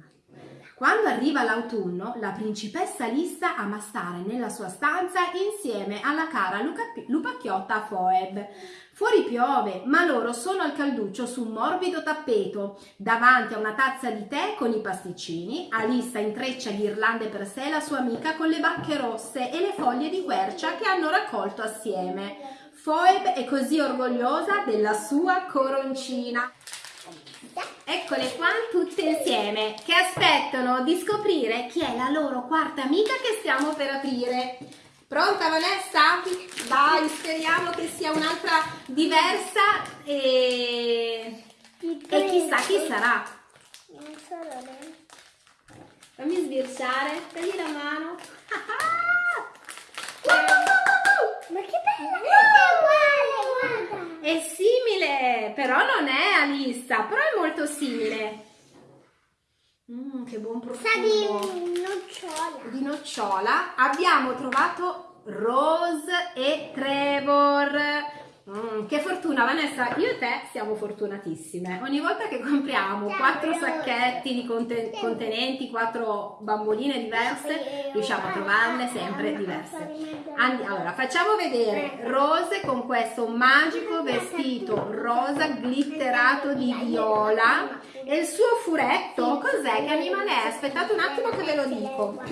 Speaker 2: Quando arriva l'autunno, la principessa Lissa ama stare nella sua stanza insieme alla cara Luca- lupacchiotta Phoeb. Fuori piove, ma loro sono al calduccio su un morbido tappeto. Davanti a una tazza di tè con i pasticcini, Alissa intreccia ghirlande per sé la sua amica con le bacche rosse e le foglie di quercia che hanno raccolto assieme. Phoeb è così orgogliosa della sua coroncina. Eccole qua tutte insieme che aspettano di scoprire chi è la loro quarta amica che stiamo per aprire. Pronta Vanessa? Dai, speriamo che sia un'altra diversa e, e chissà chi sarà.
Speaker 1: Non solo lei.
Speaker 2: Fammi sbirciare, dagli la mano.
Speaker 1: Ma che bella! Guarda!
Speaker 2: È simile, però non è Alissa, però è molto simile. Mm, che buon profumo.
Speaker 1: Sa di nocciola.
Speaker 2: di nocciola abbiamo trovato Rose e Trevor. Mm, che fortuna Vanessa, io e te siamo fortunatissime. Ogni volta che compriamo quattro sacchetti di conte- contenenti, quattro bamboline diverse, riusciamo a trovarle sempre diverse. Andi- allora, facciamo vedere Rose con questo magico vestito rosa glitterato di viola e il suo furetto. Cos'è? Che animale è? Aspettate un attimo che ve lo dico.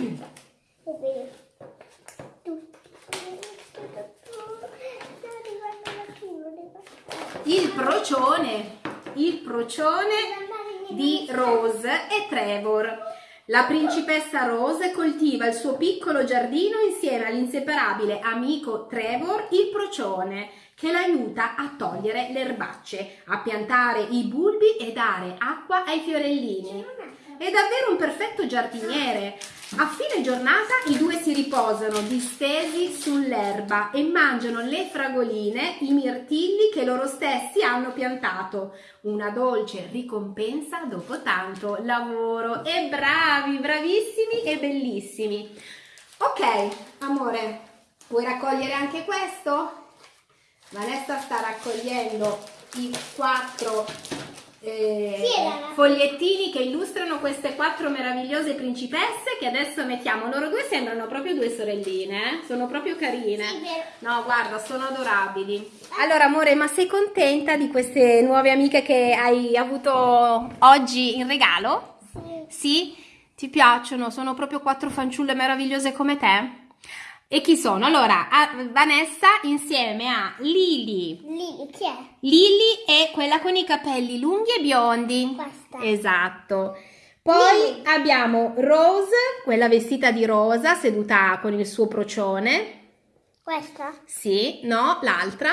Speaker 2: Il procione, il procione di Rose e Trevor. La principessa Rose coltiva il suo piccolo giardino insieme all'inseparabile amico Trevor, il procione, che l'aiuta a togliere le erbacce, a piantare i bulbi e dare acqua ai fiorellini. È davvero un perfetto giardiniere. A fine giornata i due si riposano distesi sull'erba e mangiano le fragoline, i mirtilli che loro stessi hanno piantato. Una dolce ricompensa dopo tanto lavoro. E bravi, bravissimi e bellissimi. Ok, amore, vuoi raccogliere anche questo? Vanessa sta raccogliendo i quattro eh, fogliettini che illustrano queste quattro meravigliose principesse che adesso mettiamo. Loro due sembrano proprio due sorelline, eh? sono proprio carine.
Speaker 1: Sì.
Speaker 2: No, guarda, sono adorabili. Allora, amore, ma sei contenta di queste nuove amiche che hai avuto oggi in regalo?
Speaker 1: Sì.
Speaker 2: Sì? Ti piacciono? Sono proprio quattro fanciulle meravigliose come te? E chi sono? Allora, Vanessa insieme a Lily.
Speaker 1: Lì, chi è?
Speaker 2: Lily è quella con i capelli lunghi e biondi.
Speaker 1: Questa.
Speaker 2: Esatto. Poi
Speaker 1: Lily.
Speaker 2: abbiamo Rose, quella vestita di rosa, seduta con il suo procione.
Speaker 1: Questa?
Speaker 2: Sì, no, l'altra.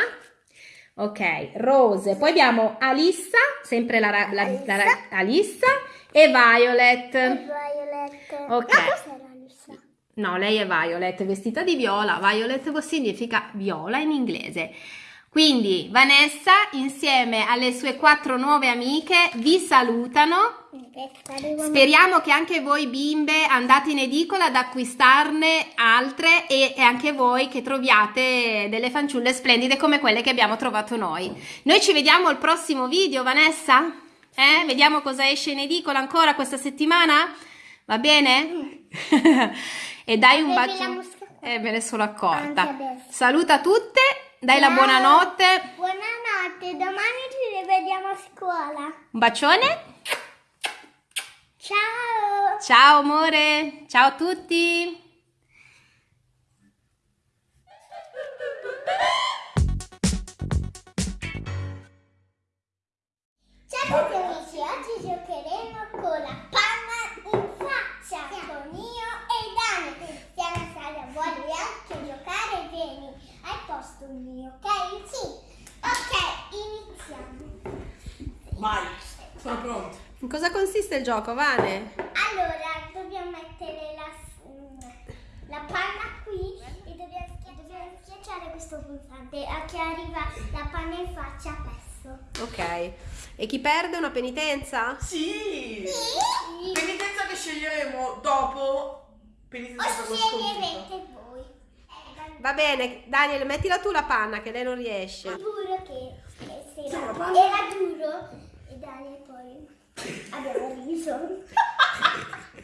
Speaker 2: Ok, Rose. Poi abbiamo Alissa, sempre la, la- la ra- Alissa e Violet.
Speaker 1: Violet.
Speaker 2: Ok.
Speaker 1: Ma questa è la lista.
Speaker 2: No, lei è Violet, vestita di viola. Violet significa viola in inglese. Quindi Vanessa, insieme alle sue quattro nuove amiche, vi salutano. Speriamo che anche voi bimbe andate in edicola ad acquistarne altre e, e anche voi che troviate delle fanciulle splendide come quelle che abbiamo trovato noi. Noi ci vediamo al prossimo video, Vanessa? Eh? Vediamo cosa esce in edicola ancora questa settimana? Va bene? e dai un
Speaker 1: la
Speaker 2: bacio. Eh, me ne sono accorta. Saluta tutte, dai la
Speaker 1: Ciao.
Speaker 2: buonanotte.
Speaker 1: Buonanotte, domani ci rivediamo a scuola.
Speaker 2: Un bacione.
Speaker 1: Ciao!
Speaker 2: Ciao amore. Ciao a tutti.
Speaker 1: Ciao amici, oggi giocheremo con la panna in faccia con io Dani. Stiamo Sara vuole anche giocare, vieni al posto mio, ok? Sì. Ok, iniziamo.
Speaker 5: Vai, sono pronto.
Speaker 2: In cosa consiste il gioco, Vane?
Speaker 1: Allora, dobbiamo mettere la, la panna qui e dobbiamo, dobbiamo schiacciare questo pulsante a che arriva la panna in faccia a pezzo.
Speaker 2: Ok. E chi perde una penitenza?
Speaker 5: Sì!
Speaker 1: Sì.
Speaker 5: Penitenza che sceglieremo dopo. Penitenza
Speaker 1: O sceglierete voi. Eh,
Speaker 2: Va bene, Daniel, mettila tu la panna che lei non riesce.
Speaker 1: Giuro che, se
Speaker 5: Sì,
Speaker 1: era,
Speaker 5: la panna-
Speaker 1: era duro e Daniel poi abbiamo riso.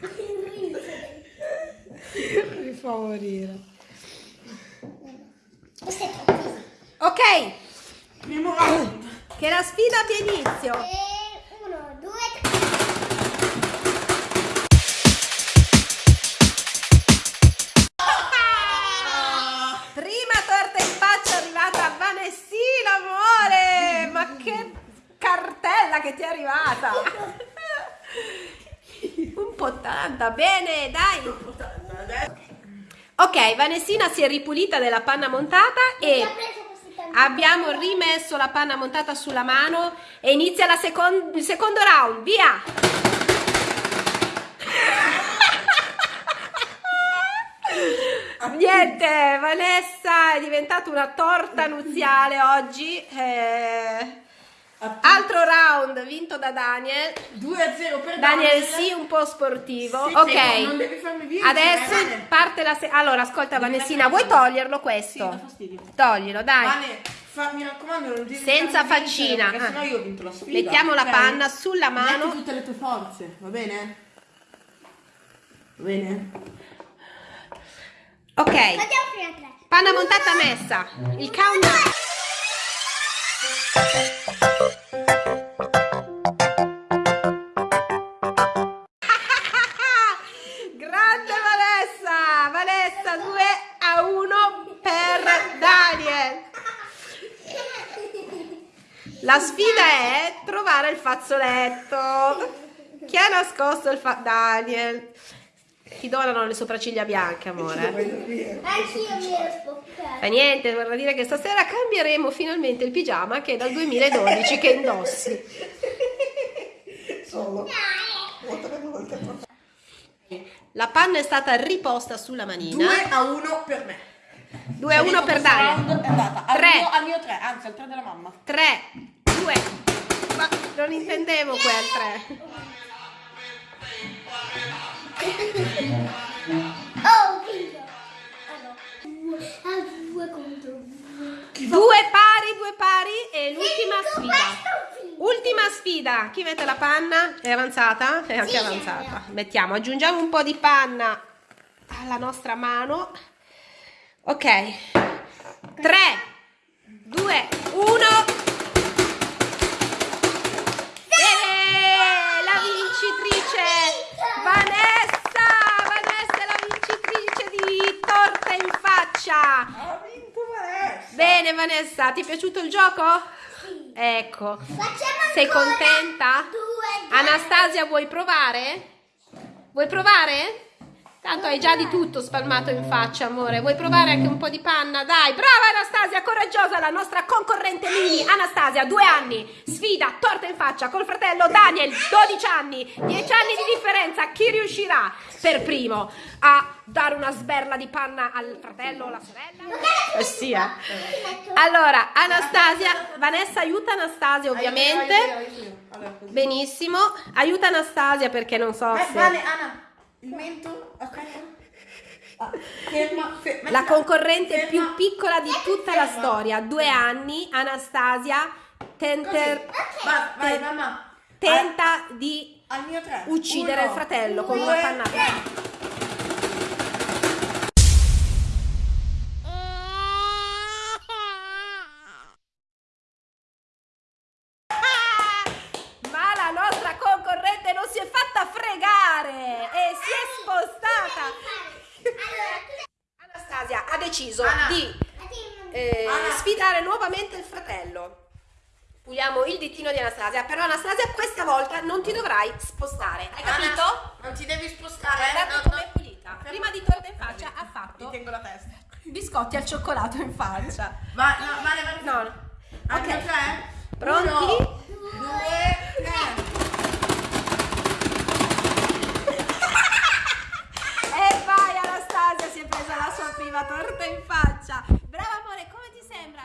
Speaker 1: riso.
Speaker 2: Mi fa morire.
Speaker 1: Questo è troppo.
Speaker 2: Ok,
Speaker 5: Primo round.
Speaker 2: che la sfida abbia inizio. Che ti è arrivata! Un po' tanta, bene, dai! Ok, Vanessina si è ripulita della panna montata e abbiamo rimesso la panna montata sulla mano e inizia la secon- il secondo round, via! Niente, Vanessa è diventata una torta nuziale oggi. eh. Altro round vinto da Daniel.
Speaker 5: 2 a 0 per
Speaker 2: Daniel sì, un po' sportivo.
Speaker 5: Sì,
Speaker 2: ok.
Speaker 5: sì, non devi farmi vincere,
Speaker 2: Adesso
Speaker 5: Vane.
Speaker 2: parte la se- Allora, ascolta
Speaker 5: Devi
Speaker 2: Vanessina, vuoi
Speaker 5: la
Speaker 2: toglierlo
Speaker 5: Sì,
Speaker 2: questo?
Speaker 5: fastidio.
Speaker 2: Toglilo, dai.
Speaker 5: Vane, fa- mi raccomando, non devi
Speaker 2: Senza
Speaker 5: vincere,
Speaker 2: faccina.
Speaker 5: Perché
Speaker 2: Ah.
Speaker 5: sennò io ho vinto la sfida.
Speaker 2: Mettiamo la
Speaker 5: ok?
Speaker 2: panna sulla mano.
Speaker 5: Metti tutte le tue forze, va bene? Va bene?
Speaker 2: Ok. Panna montata messa. Il countdown. La sfida è trovare il fazzoletto. Chi ha nascosto il fa... Daniel. Ti donano le sopracciglia bianche, amore.
Speaker 1: Anch'io mi ero spoccata.
Speaker 2: Fa niente, vorrà dire che stasera cambieremo finalmente il pigiama che è dal 2012 che indossi. La panna è stata riposta sulla manina.
Speaker 5: 2 a 1 per me.
Speaker 2: 2 a 1 per Daniel.
Speaker 5: Round è andata al
Speaker 2: Tre.
Speaker 5: mio, al mio 3, anzi al 3 della mamma.
Speaker 2: 3, 2. Ma non intendevo quel 3.
Speaker 1: Oh. Allora, due, due contro due.
Speaker 2: Due pari, due pari e l'ultima sfida. Ultima sfida. Chi mette la panna? È avanzata? È anche
Speaker 1: Sì,
Speaker 2: avanzata. Mettiamo, aggiungiamo un po' di panna alla nostra mano. Ok. 3, 2, 1. Vanessa! Ha vinto Vanessa! Bene Vanessa, ti è piaciuto il gioco? Sì. Ecco.
Speaker 1: Facciamo
Speaker 2: Sei contenta?
Speaker 1: Due,
Speaker 2: Anastasia vuoi provare? Vuoi provare? Tanto hai già di tutto spalmato in faccia, amore. Vuoi provare anche un po' di panna? Dai, brava Anastasia, coraggiosa, la nostra concorrente mini. Anastasia, due anni, sfida, torta in faccia col fratello Daniel, 12 anni, 10 anni di differenza. Chi riuscirà per primo a dare una sberla di panna al fratello o alla sorella? Eh sì, eh. Allora, Anastasia, Vanessa aiuta Anastasia ovviamente. Benissimo, aiuta Anastasia perché non so
Speaker 5: Eh,
Speaker 2: se...
Speaker 5: vale, Anna, il mento, ok? Ah, ferma, ferma.
Speaker 2: La concorrente
Speaker 5: Ferma.
Speaker 2: più piccola di tutta la storia, due anni, Anastasia, tenter-
Speaker 5: Vai, vai, mamma.
Speaker 2: tenta di
Speaker 5: Al mio tre.
Speaker 2: uccidere
Speaker 5: Uno,
Speaker 2: il fratello con
Speaker 5: due,
Speaker 2: una pannata.
Speaker 5: tre.
Speaker 2: E si è spostata. Anastasia ha deciso di eh, sfidare nuovamente il fratello. Puliamo il ditino di Anastasia, però Anastasia questa volta non ti dovrai spostare. Hai capito?
Speaker 5: Anna, non ti devi spostare.
Speaker 2: Guardate
Speaker 5: no,
Speaker 2: com'è
Speaker 5: no.
Speaker 2: pulita. Prima di torta in faccia ha fatto
Speaker 5: tengo la testa.
Speaker 2: biscotti al cioccolato in faccia.
Speaker 5: Vai, no, vale, vale.
Speaker 2: No, no. Ok. Pronti?
Speaker 5: Uno, due, tre.
Speaker 2: E vai Anastasia, si è presa la sua prima torta in faccia. Brava amore, come ti sembra?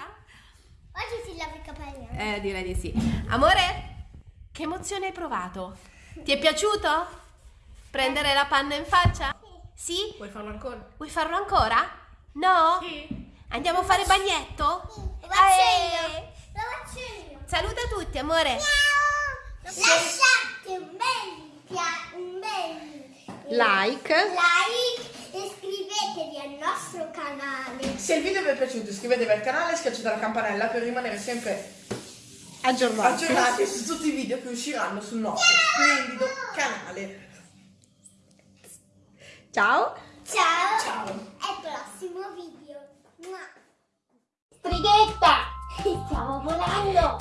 Speaker 1: Oggi si lava i capelli.
Speaker 2: Eh, direi di sì. Amore, che emozione hai provato? Ti è piaciuto? Prendere la panna in faccia? Sì?
Speaker 5: Vuoi farlo ancora?
Speaker 2: Vuoi farlo ancora? No?
Speaker 5: Sì.
Speaker 2: Andiamo a fare bagnetto?
Speaker 1: Lo faccio
Speaker 2: Eh.
Speaker 1: io. Lo faccio io.
Speaker 2: Saluta tutti, amore.
Speaker 1: Lasciate un bel, un bel
Speaker 2: Like.
Speaker 1: like e iscrivetevi al nostro canale.
Speaker 5: Se il video vi è piaciuto iscrivetevi al canale e schiacciate la campanella per rimanere sempre
Speaker 2: Aggiornati.
Speaker 5: aggiornati su tutti i video che usciranno sul nostro splendido canale.
Speaker 2: Ciao.
Speaker 1: Ciao.
Speaker 5: Ciao.
Speaker 1: Al prossimo video.
Speaker 6: Strighetta! Stiamo volando!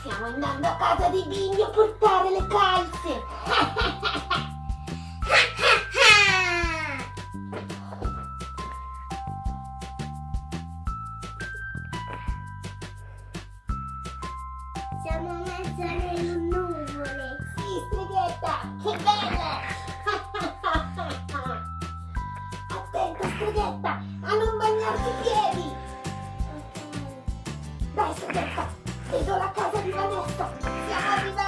Speaker 6: Stiamo andando a casa di Bimbi a portare le calze! Che belle! Attenta, Strighetta! A non bagnarti i piedi! Dai, Strighetta! Vedo la casa di Vanessa! Siamo arrivati!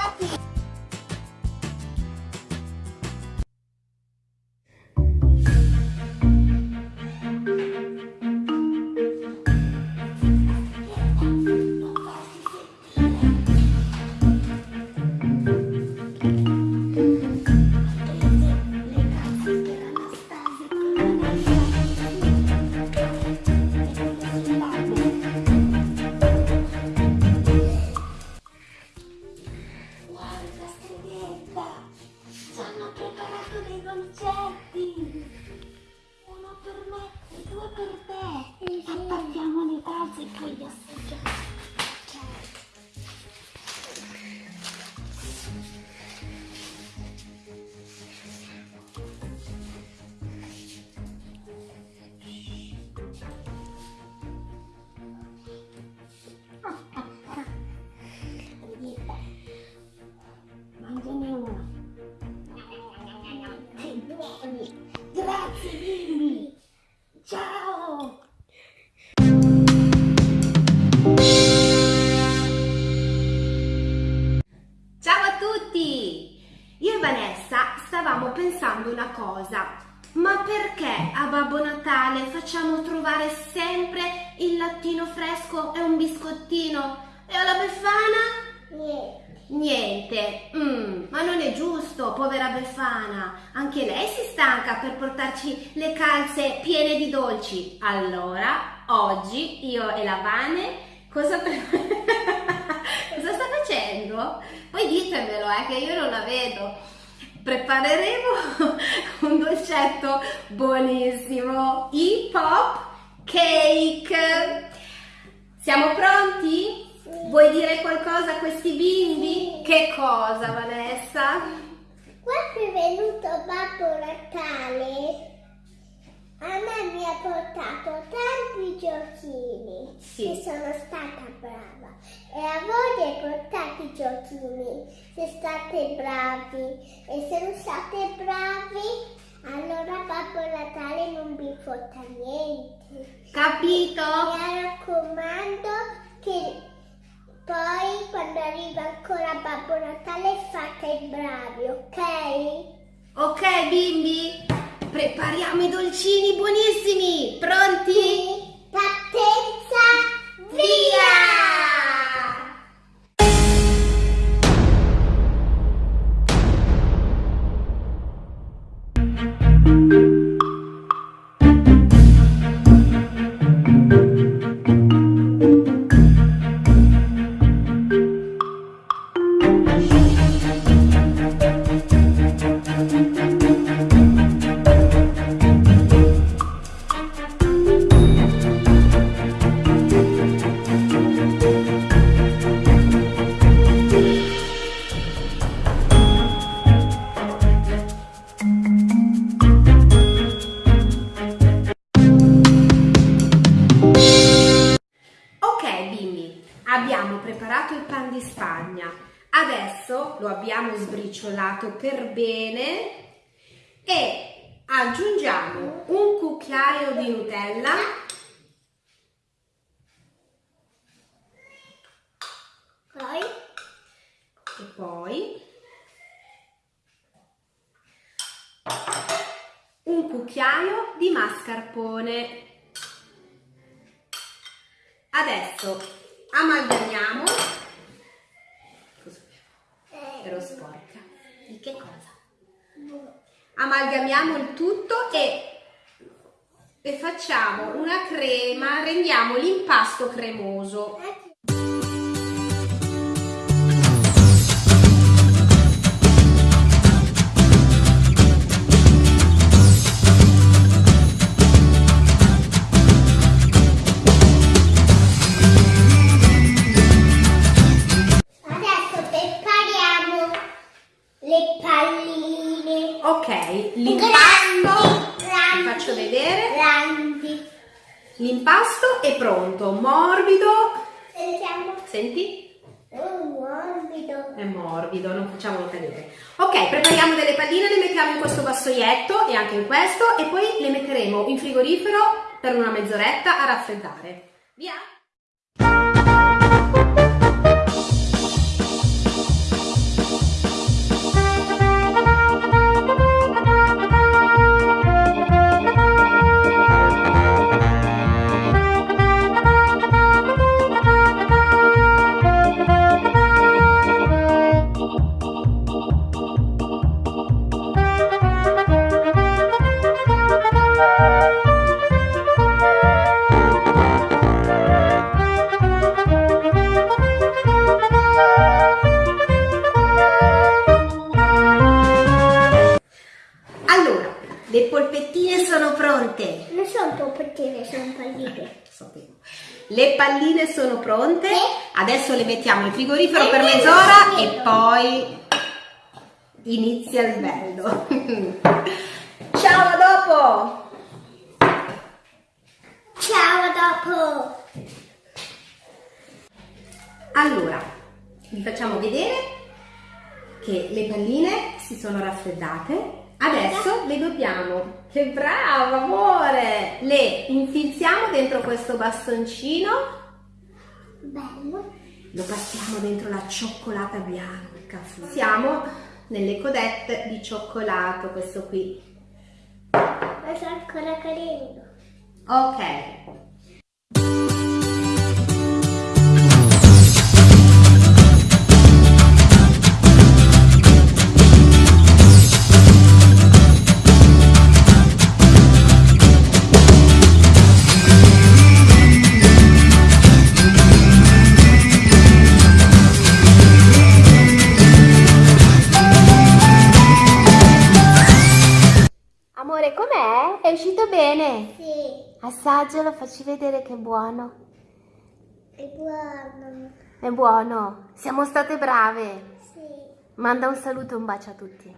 Speaker 2: Biscottino? E alla Befana?
Speaker 1: Niente.
Speaker 2: Niente. Mm, ma non è giusto, povera Befana. Anche lei si stanca per portarci le calze piene di dolci. Allora, oggi io e la Vane cosa, cosa sta facendo? Poi ditemelo, eh, che io non la vedo. Prepareremo un dolcetto buonissimo, i pop cake. Siamo pronti? Vuoi dire qualcosa a questi bimbi? Che cosa, Vanessa?
Speaker 1: Quando è venuto Babbo Natale, a me mi ha portato tanti giochini.
Speaker 2: Sì.
Speaker 1: E sono stata brava. E a voi hai portato i giochini. Se state bravi. E se non state bravi, allora Babbo Natale non vi porta niente.
Speaker 2: Capito?
Speaker 1: Mi raccomando che poi quando arriva ancora Babbo Natale fate i bravi, ok?
Speaker 2: Ok, bimbi? Prepariamo i dolcini buonissimi. Pronti?
Speaker 1: Partenza, via!
Speaker 2: Ok, e aggiungiamo un cucchiaio di Nutella.
Speaker 1: Poi
Speaker 2: E poi un cucchiaio di mascarpone. Adesso amalgamiamo. Scusa, ero sporca. Di che cosa? Amalgamiamo il tutto e, e facciamo una crema, rendiamo l'impasto cremoso. L'impasto, vi faccio vedere. L'impasto è pronto, morbido.
Speaker 1: Sentiamo.
Speaker 2: Senti?
Speaker 1: Oh, morbido.
Speaker 2: È morbido, non facciamolo cadere. Ok, prepariamo delle palline, le mettiamo in questo vassoietto e anche in questo e poi le metteremo in frigorifero per una mezz'oretta a raffreddare. Via! Le mettiamo in frigorifero
Speaker 1: E
Speaker 2: per mezz'ora e poi inizia il bello. Ciao, a dopo!
Speaker 1: Ciao, a dopo.
Speaker 2: Allora, vi facciamo vedere che le palline si sono raffreddate. Adesso le dobbiamo, che brava amore, le infilziamo dentro questo bastoncino,
Speaker 1: Bello.
Speaker 2: Lo passiamo dentro la cioccolata bianca. Siamo nelle codette di cioccolato, questo qui.
Speaker 1: Ma sta ancora cadendo.
Speaker 2: Ok.
Speaker 3: È uscito bene?
Speaker 1: Sì.
Speaker 3: Assaggialo, facci vedere che è buono.
Speaker 1: È buono.
Speaker 6: È buono. Siamo state brave.
Speaker 1: Sì.
Speaker 6: Manda un saluto e un bacio a tutti.